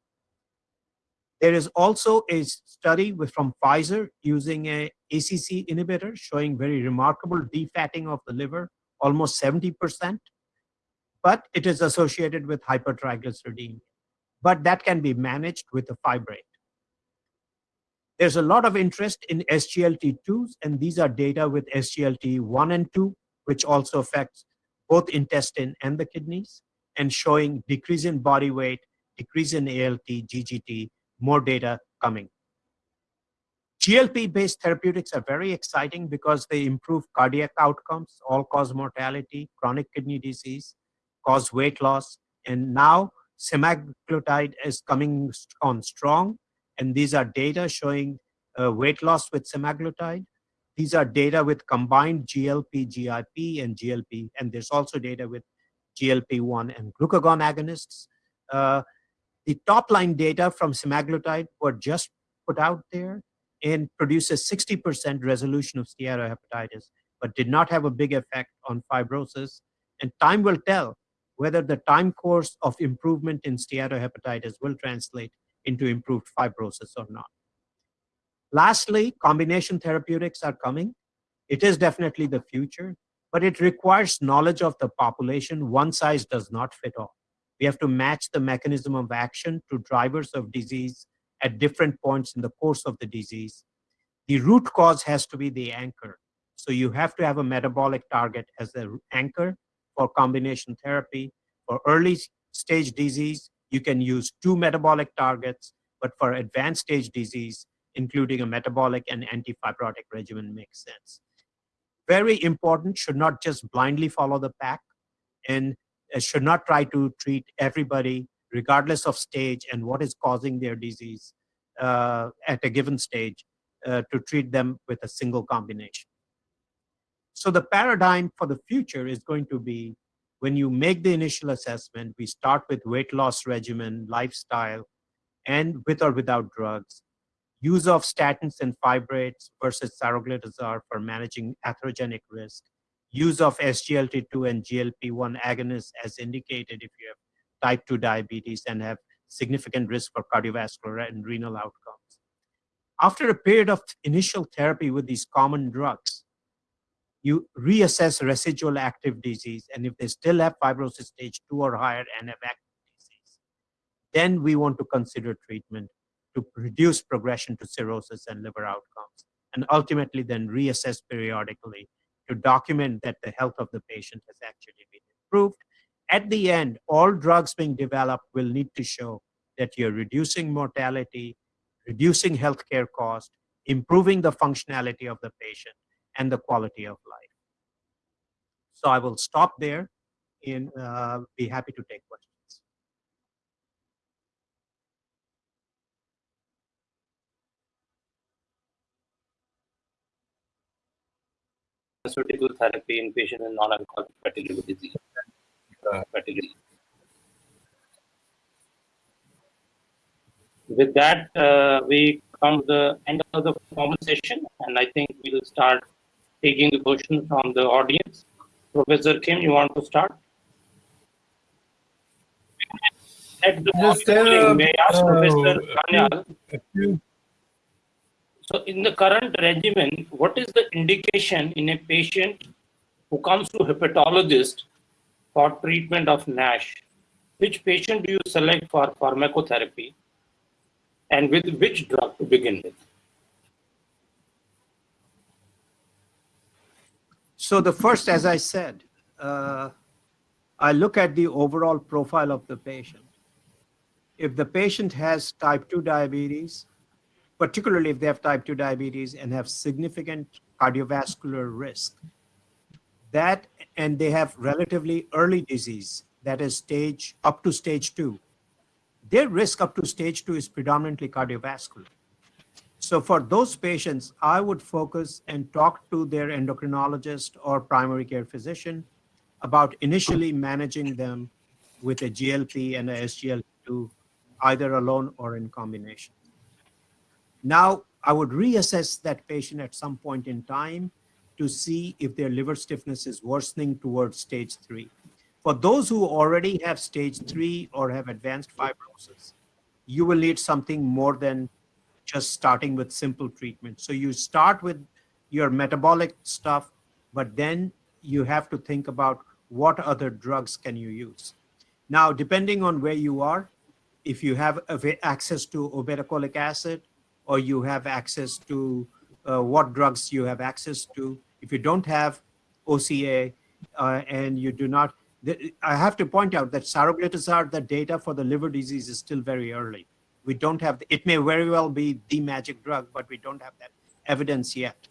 There is also a study with, from Pfizer using a ACC inhibitor showing very remarkable defatting of the liver, almost 70%, but it is associated with hypertriglyceridemia. But that can be managed with a fibrate. There's a lot of interest in SGLT2s, and these are data with SGLT1 and 2, which also affects both intestine and the kidneys, and showing decrease in body weight, decrease in ALT, GGT, more data coming. GLP-based therapeutics are very exciting because they improve cardiac outcomes, all-cause mortality, chronic kidney disease, cause weight loss, and now semaglutide is coming on strong, and these are data showing uh, weight loss with semaglutide. These are data with combined GLP, GIP, and GLP, and there's also data with GLP-1 and glucagon agonists. Uh, the top line data from semaglutide were just put out there and produces 60% resolution of steatohepatitis, but did not have a big effect on fibrosis. And time will tell whether the time course of improvement in steatohepatitis will translate into improved fibrosis or not. Lastly, combination therapeutics are coming. It is definitely the future, but it requires knowledge of the population. One size does not fit all. We have to match the mechanism of action to drivers of disease at different points in the course of the disease. The root cause has to be the anchor. So you have to have a metabolic target as the anchor for combination therapy. For early stage disease, you can use two metabolic targets, but for advanced stage disease, including a metabolic and antifibrotic regimen makes sense. Very important, should not just blindly follow the pack and should not try to treat everybody regardless of stage and what is causing their disease uh, at a given stage uh, to treat them with a single combination. So the paradigm for the future is going to be when you make the initial assessment, we start with weight loss regimen, lifestyle, and with or without drugs, use of statins and fibrates versus saroglitazar for managing atherogenic risk, use of SGLT2 and GLP-1 agonists as indicated if you have type 2 diabetes and have significant risk for cardiovascular and renal outcomes. After a period of initial therapy with these common drugs, you reassess residual active disease, and if they still have fibrosis stage 2 or higher and have active disease, then we want to consider treatment to reduce progression to cirrhosis and liver outcomes, and ultimately then reassess periodically to document that the health of the patient has actually been improved. At the end, all drugs being developed will need to show that you're reducing mortality, reducing healthcare cost, improving the functionality of the patient, and the quality of life. So I will stop there and uh, be happy to take questions. pharmaceutical therapy in patients with non-alcoholic fatty liver disease. Uh, fatty liver. With that, uh, we come to the end of the formal session, and I think we'll start taking the questions from the audience. Professor Kim, you want to start? At the uh, may I ask uh, Professor Sanyal, So in the current regimen, what is the indication in a patient who comes to hepatologist for treatment of NASH? Which patient do you select for pharmacotherapy? And with which drug to begin with? So the first, as I said, uh, I look at the overall profile of the patient. If the patient has type 2 diabetes, particularly if they have type 2 diabetes and have significant cardiovascular risk, that and they have relatively early disease, that is stage up to stage 2, their risk up to stage 2 is predominantly cardiovascular. So for those patients, I would focus and talk to their endocrinologist or primary care physician about initially managing them with a GLP and a SGLT2, either alone or in combination. Now, I would reassess that patient at some point in time to see if their liver stiffness is worsening towards stage three. For those who already have stage three or have advanced fibrosis, you will need something more than just starting with simple treatment. So you start with your metabolic stuff, but then you have to think about what other drugs can you use. Now, depending on where you are, if you have access to obeticholic acid or you have access to uh, what drugs you have access to, if you don't have OCA uh, and you do not, I have to point out that saroglitazar, the data for the liver disease is still very early. We don't have, it may very well be the magic drug, but we don't have that evidence yet.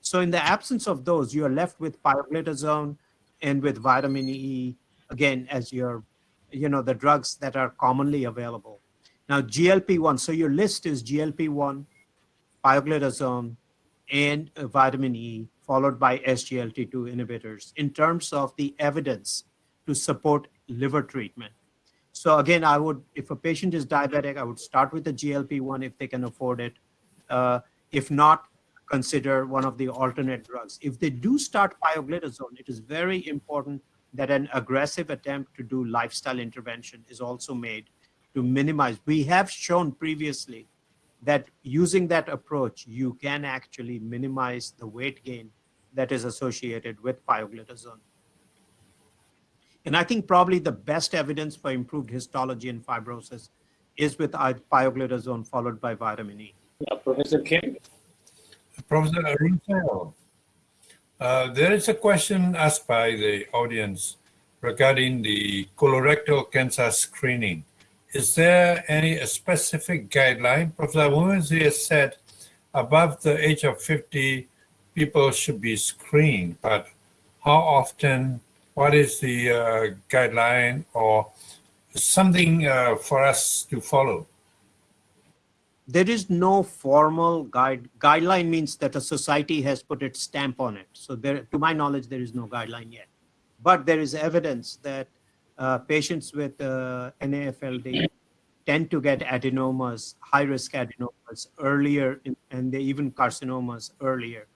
So in the absence of those, you are left with pioglitazone and with vitamin E, again, as your, you know, the drugs that are commonly available. Now GLP-1, so your list is GLP-1, pioglitazone, and vitamin E, followed by SGLT2 inhibitors in terms of the evidence to support liver treatment. So again, I would, if a patient is diabetic, I would start with the GLP-1 if they can afford it. Uh, if not, consider one of the alternate drugs. If they do start pioglitazone, it is very important that an aggressive attempt to do lifestyle intervention is also made to minimize. We have shown previously that using that approach, you can actually minimize the weight gain that is associated with pioglitazone. And I think probably the best evidence for improved histology and fibrosis is with i- pioglitazone followed by vitamin E. Yeah, Professor Kim. Professor Arun uh, there is a question asked by the audience regarding the colorectal cancer screening. Is there any specific guideline? Professor Wumezi has said above the age of 50, people should be screened, but how often, what is the uh, guideline or something uh, for us to follow? There is no formal guide. Guideline means that a society has put its stamp on it. So there, to my knowledge, there is no guideline yet. But there is evidence that uh, patients with uh, NAFLD tend to get adenomas, high-risk adenomas earlier, in, and they even carcinomas earlier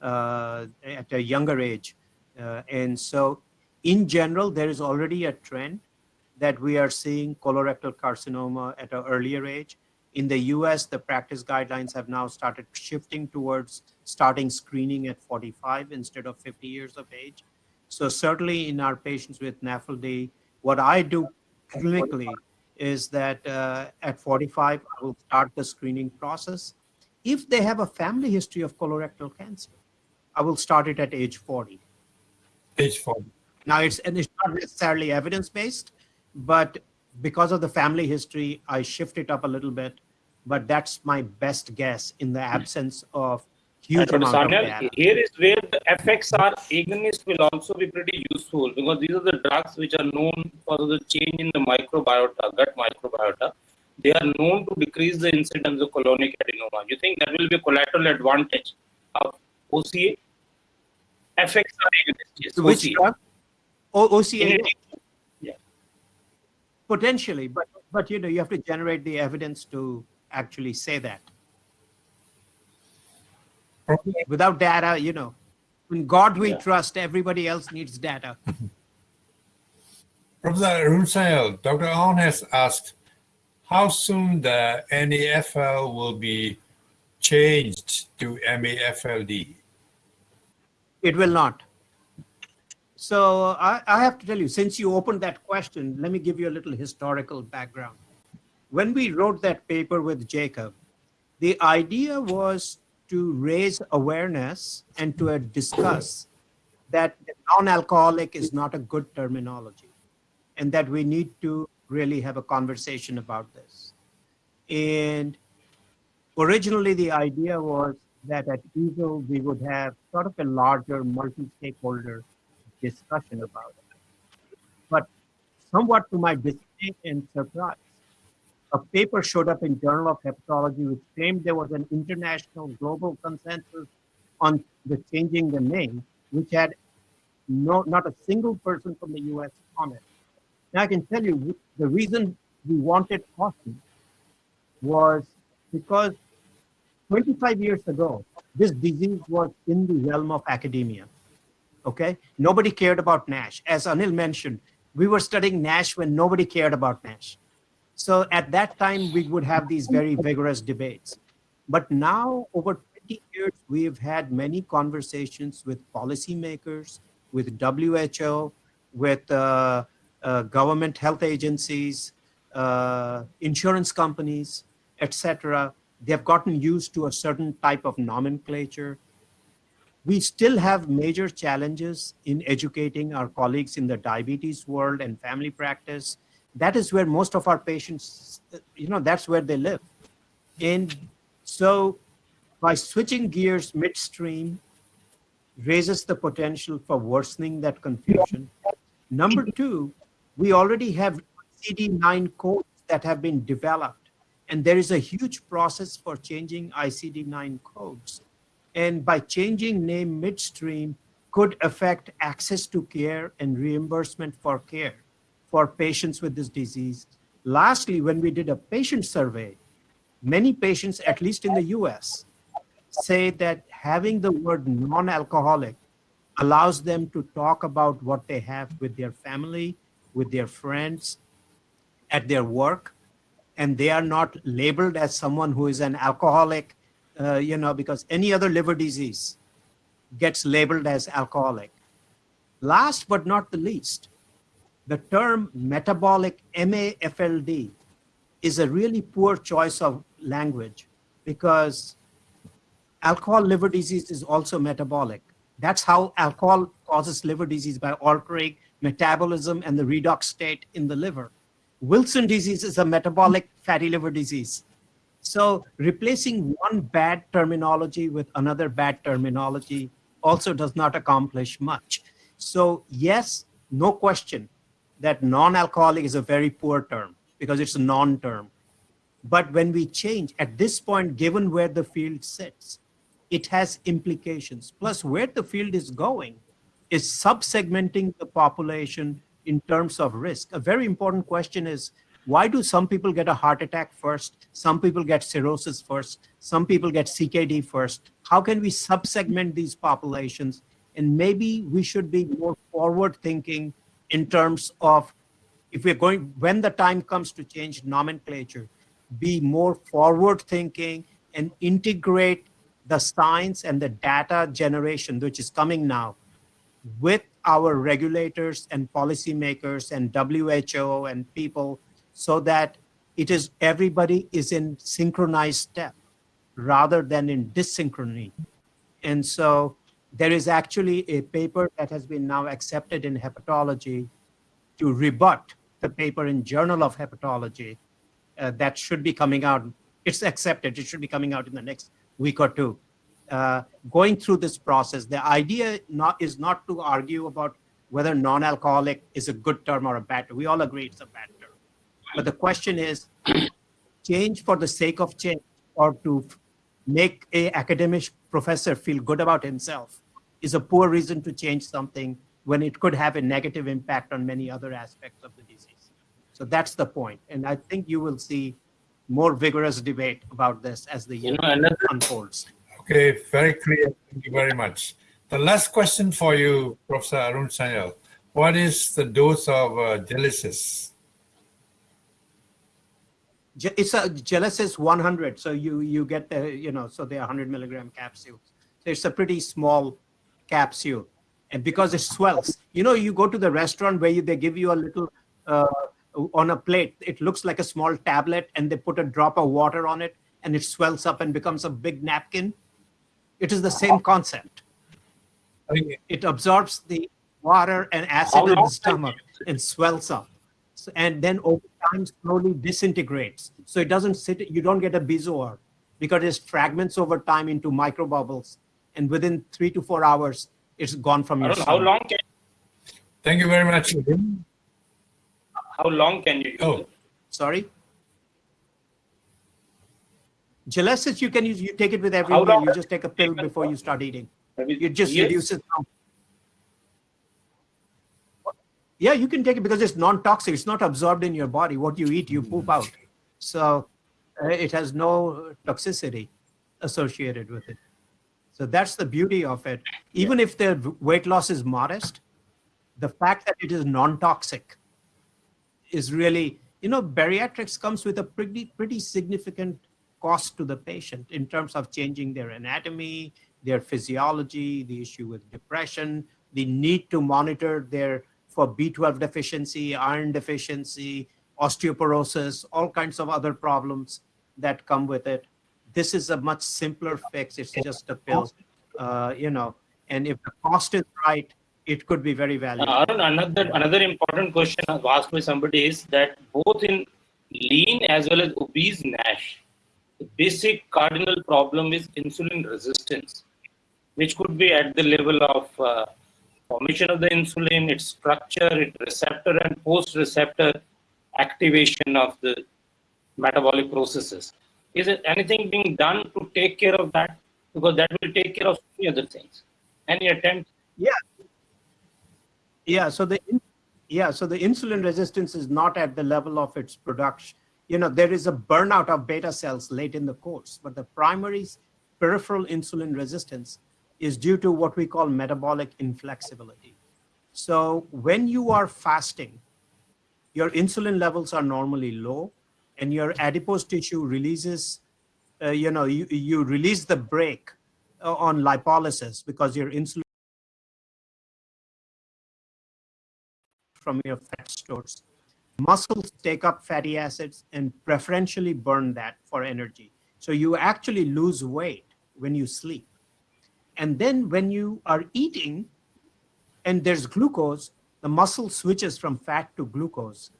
uh, at a younger age. Uh, and so, in general, there is already a trend that we are seeing colorectal carcinoma at an earlier age. In the US, the practice guidelines have now started shifting towards starting screening at 45 instead of 50 years of age. So certainly in our patients with NAFLD, what I do clinically is that uh, at 45, I will start the screening process. If they have a family history of colorectal cancer, I will start it at age 40. Age 40. Now it's and it's not necessarily evidence-based, but because of the family history, I shift it up a little bit. But that's my best guess in the absence of huge Dr. amount of here is where the FXR agonist will also be pretty useful because these are the drugs which are known for the change in the microbiota, gut microbiota. They are known to decrease the incidence of colonic adenoma. You think that will be a collateral advantage of OCA? FXR agonist, yes, Which OCA. drug? O- OCA Yeah. potentially, but but you know you have to generate the evidence to actually say that. Professor Without data, you know, in God we Yeah. trust. Everybody else needs data. *laughs* Professor Arun Dr. Ahn has asked how soon the NAFL will be changed to MAFLD. It will not. So I, I have to tell you, since you opened that question, let me give you a little historical background. When we wrote that paper with Jacob, the idea was to raise awareness and to discuss that non-alcoholic is not a good terminology and that we need to really have a conversation about this. And originally the idea was that at EASL we would have sort of a larger multi-stakeholder discussion about it. But somewhat to my dismay and surprise, a paper showed up in Journal of Hepatology which claimed there was an international global consensus on the changing the name, which had no not a single person from the US on it. Now I can tell you the reason we wanted caution was because 25 years ago, this disease was in the realm of academia. Okay, nobody cared about NASH. As Anil mentioned, we were studying NASH when nobody cared about NASH. So at that time, we would have these very vigorous debates. But now, over 20 years, we've had many conversations with policymakers, with WHO, with uh, uh, government health agencies, uh, insurance companies, etc. They've gotten used to a certain type of nomenclature. We still have major challenges in educating our colleagues in the diabetes world and family practice. That is where most of our patients, you know, that's where they live. And so by switching gears midstream raises the potential for worsening that confusion. Number two, we already have ICD-9 codes that have been developed, and there is a huge process for changing ICD-9 codes. And by changing name midstream could affect access to care and reimbursement for care for patients with this disease. Lastly, when we did a patient survey, many patients, at least in the US, say that having the word non-alcoholic allows them to talk about what they have with their family, with their friends, at their work, and they are not labeled as someone who is an alcoholic, uh, you know, because any other liver disease gets labeled as alcoholic. Last but not the least, the term metabolic MAFLD is a really poor choice of language because alcohol liver disease is also metabolic. That's how alcohol causes liver disease by altering metabolism and the redox state in the liver. Wilson disease is a metabolic fatty liver disease. So replacing one bad terminology with another bad terminology also does not accomplish much. So yes, no question that non-alcoholic is a very poor term because it's a non-term. But when we change at this point, given where the field sits, it has implications. Plus where the field is going is subsegmenting the population in terms of risk. A very important question is, why do some people get a heart attack first? Some people get cirrhosis first. Some people get CKD first. How can we subsegment these populations? And maybe we should be more forward thinking in terms of if we're going, when the time comes to change nomenclature, be more forward thinking and integrate the science and the data generation, which is coming now, with our regulators and policymakers and WHO and people so that it is everybody is in synchronized step rather than in dyssynchrony. And so there is actually a paper that has been now accepted in hepatology to rebut the paper in Journal of Hepatology uh, that should be coming out. It's accepted. It should be coming out in the next week or two. Uh, going through this process, the idea not, is not to argue about whether non-alcoholic is a good term or a bad. We all agree it's a bad. But the question is, change for the sake of change or to make a academic professor feel good about himself is a poor reason to change something when it could have a negative impact on many other aspects of the disease. So that's the point. And I think you will see more vigorous debate about this as the year You know, another unfolds. Okay, very clear. Thank you very much. The last question for you, Professor Arun Sanyal. What is the dose of uh, Gelesis? It's a Gelesis 100. So you you get the, you know, so they're 100 milligram capsules. So it's a pretty small capsule. And because it swells, you know, you go to the restaurant where you, they give you a little, uh, on a plate, it looks like a small tablet and they put a drop of water on it and it swells up and becomes a big napkin. It is the same concept. It absorbs the water and acid in the stomach and swells up. So- and then over time slowly disintegrates. So it doesn't sit, you don't get a bezoar because it fragments over time into micro bubbles. And within three to four hours, it's gone from your how stomach. long can Thank you very much. how long can you use Oh, it? Sorry? Gelesis, you can use, you take it with every meal. You just take a pill *laughs* before you start eating. It just years? reduces. down. Yeah, you can take it because it's non-toxic. It's not absorbed in your body. What you eat, you poop out. So uh, it has no toxicity associated with it. So that's the beauty of it. Even if the weight loss is modest, the fact that it is non-toxic is really, you know, bariatrics comes with a pretty, pretty significant cost to the patient in terms of changing their anatomy, their physiology, the issue with depression, the need to monitor their for B12 deficiency, iron deficiency, osteoporosis, all kinds of other problems that come with it. This is a much simpler fix. It's just a pill, uh, you know, and if the cost is right, it could be very valuable. Uh, Arun, another another important question asked by somebody is that both in lean as well as obese NASH, the basic cardinal problem is insulin resistance, which could be at the level of uh, formation of the insulin, its structure, its receptor and post-receptor activation of the metabolic processes. Is it anything being done to take care of that? Because that will take care of many other things. Any attempt? Yeah. Yeah. So the yeah. So the insulin resistance is not at the level of its production. You know, there is a burnout of beta cells late in the course, but the primary peripheral insulin resistance is due to what we call metabolic inflexibility. So when you are fasting, your insulin levels are normally low and your adipose tissue releases, uh, you know, you, you release the brake uh, on lipolysis because your insulin from your fat stores. Muscles take up fatty acids and preferentially burn that for energy. So you actually lose weight when you sleep. And then when you are eating and there's glucose, the muscle switches from fat to glucose.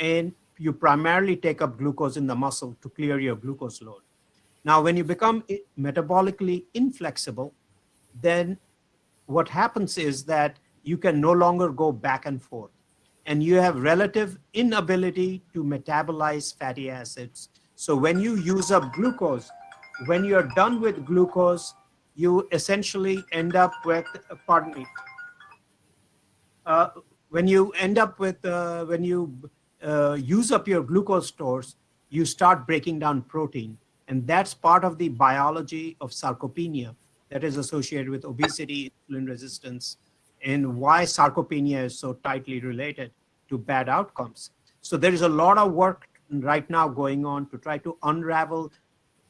And you primarily take up glucose in the muscle to clear your glucose load. Now, when you become metabolically inflexible, then what happens is that you can no longer go back and forth and you have relative inability to metabolize fatty acids. So when you use up glucose, when you're done with glucose, you essentially end up with, pardon me, uh, when you end up with, uh, when you uh, use up your glucose stores, you start breaking down protein. And that's part of the biology of sarcopenia that is associated with obesity, insulin resistance, and why sarcopenia is so tightly related to bad outcomes. So there is a lot of work right now going on to try to unravel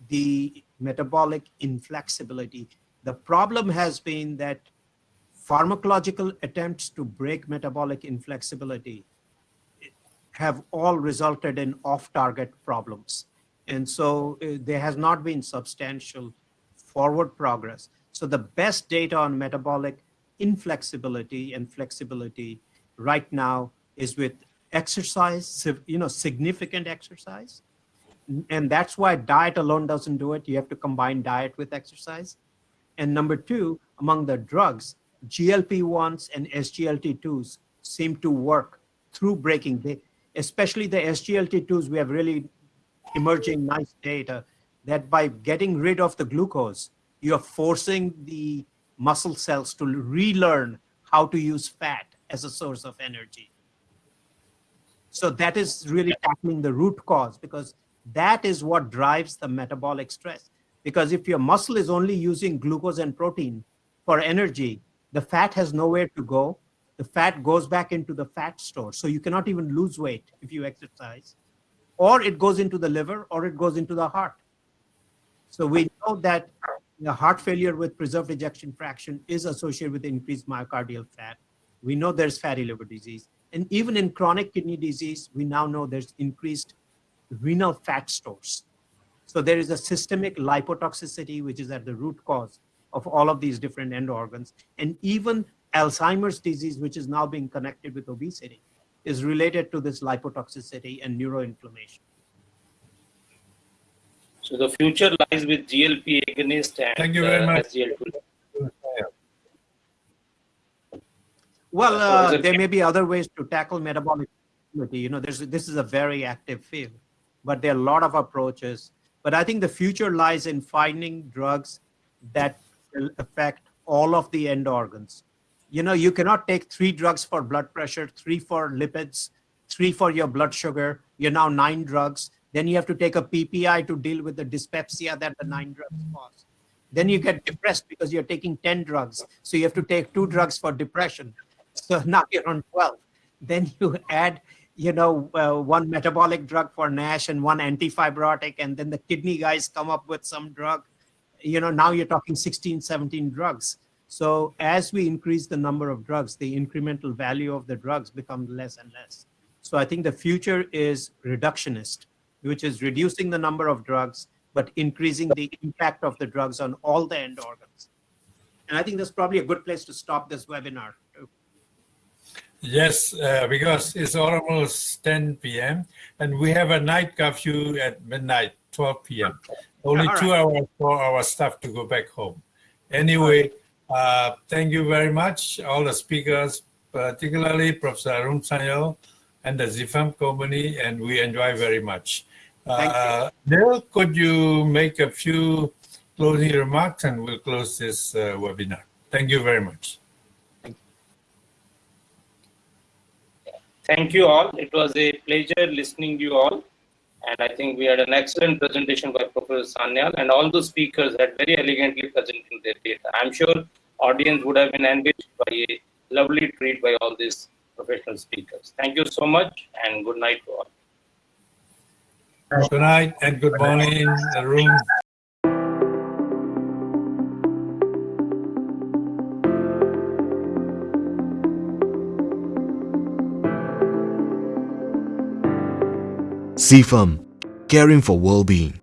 the metabolic inflexibility. The problem has been that pharmacological attempts to break metabolic inflexibility have all resulted in off-target problems. And so uh, there has not been substantial forward progress. So the best data on metabolic inflexibility and flexibility right now is with exercise, you know, significant exercise. And that's why diet alone doesn't do it. You have to combine diet with exercise. And number two, among the drugs, GLP-1s and SGLT2s seem to work through breaking, the, especially the SGLT2s, we have really emerging nice data that by getting rid of the glucose, you're forcing the muscle cells to relearn how to use fat as a source of energy. So that is really tackling the root cause because that is what drives the metabolic stress. Because if your muscle is only using glucose and protein for energy, the fat has nowhere to go. The fat goes back into the fat store. So you cannot even lose weight if you exercise. Or it goes into the liver or it goes into the heart. So we know that the heart failure with preserved ejection fraction is associated with increased myocardial fat. We know there's fatty liver disease. And even in chronic kidney disease, we now know there's increased renal fat stores. So there is a systemic lipotoxicity, which is at the root cause of all of these different end organs. And even Alzheimer's disease, which is now being connected with obesity, is related to this lipotoxicity and neuroinflammation. So the future lies with GLP agonist and Thank you very uh, much. SGLT2. Well, uh, there may be other ways to tackle metabolic ability. You know, there's, this is a very active field, but there are a lot of approaches. But I think the future lies in finding drugs that will affect all of the end organs. You know, you cannot take three drugs for blood pressure, three for lipids, three for your blood sugar. You're now nine drugs. Then you have to take a PPI to deal with the dyspepsia that the nine drugs cause. Then you get depressed because you're taking 10 drugs. So you have to take two drugs for depression. So now you're on 12. Then you *laughs* add, you know, uh, one metabolic drug for NASH and one antifibrotic, and then the kidney guys come up with some drug. You know, now you're talking 16, 17 drugs. So as we increase the number of drugs, the incremental value of the drugs becomes less and less. So I think the future is reductionist, which is reducing the number of drugs, but increasing the impact of the drugs on all the end organs. And I think that's probably a good place to stop this webinar. Yes, uh, because it's almost 10 p.m. and we have a night curfew at midnight, 12 p.m. Only two hours for our staff to go back home. Anyway, uh, thank you very much, all the speakers, particularly Professor Arun Sanyal and the ZIFAM company, and we enjoy very much. Uh, Neil, could you make a few closing remarks and we'll close this uh, webinar. Thank you very much. Thank you all. It was a pleasure listening to you all. And I think we had an excellent presentation by Professor Sanyal and all the speakers had very elegantly presented their data. I'm sure audience would have been enriched by a lovely treat by all these professional speakers. Thank you so much and good night to all. Good night and good morning, Arun. CFAM, caring for well-being.